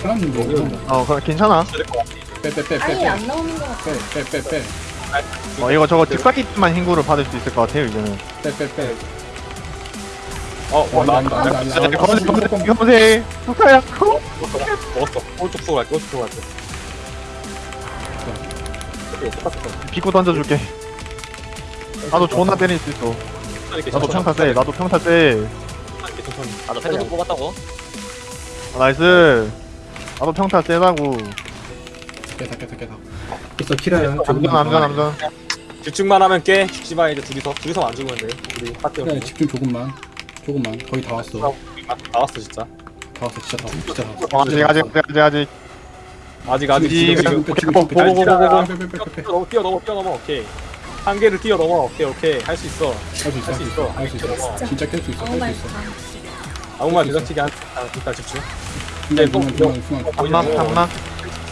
사람님 뭐, 이거. 어 그럼 괜찮아 빼, 빼, 빼, 빼, 아예 빼. 안 나오는 것 같아. 빼, 빼, 빼, 빼. 어 이거 저거 뒷바퀴만 흰구를 받을 수 있을 것 같아요 이제는 빼, 빼, 빼. 어어 아니다, 나 아니다, 아니다, 아니다. 검색 검색 검색 북카야 먹었어 오른쪽 쪽 갈게 오른쪽 쪽 갈게 오케이 똑같았어 비고 던져줄게 나도 존나 때릴 수 있어 이렇게 나도 평타 세 나도 평타 세 이렇게 천천히 나도 패드 뽑았다고 아, nice 나도 평타 세다고 깨다, 깨다, 깨다. 있어 키라야. 남전 남전 남전 집중만 하면 깨 죽지 마 이제 둘이서 둘이서 안 죽으면 돼 우리 파티 그래, 집중 조금만. 조금만. 거의 다 왔어. 다 나왔어 진짜 왔어, 진짜 다 왔어. 진짜 다 왔어. 어, 아직 아직 아직 아직 아직 아직 지금 지금 빼, 빼. 뛰어넘어 뛰어 넘어 뛰어 넘어 오케이 한 개를 뛰어 넘어 오케이 오케이 할 수 있어 할 수 있어, 할 수 있어 할 수 있어. 진짜 깰 수 있어, 깰말수 있어. 아무 말 대장치기 한 아, 일단 집중 중간, 중간, 중간, 중간. 탄막 탄막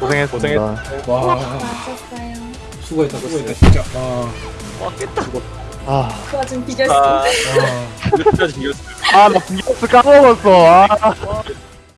고생했어. 고생했어. 와, 수고했다, 수고했다, 진짜. 와, 깼다. 아, 그 와중 아, 아. 아, 비겼어. 아, 나 비겼을 까먹었어. 아.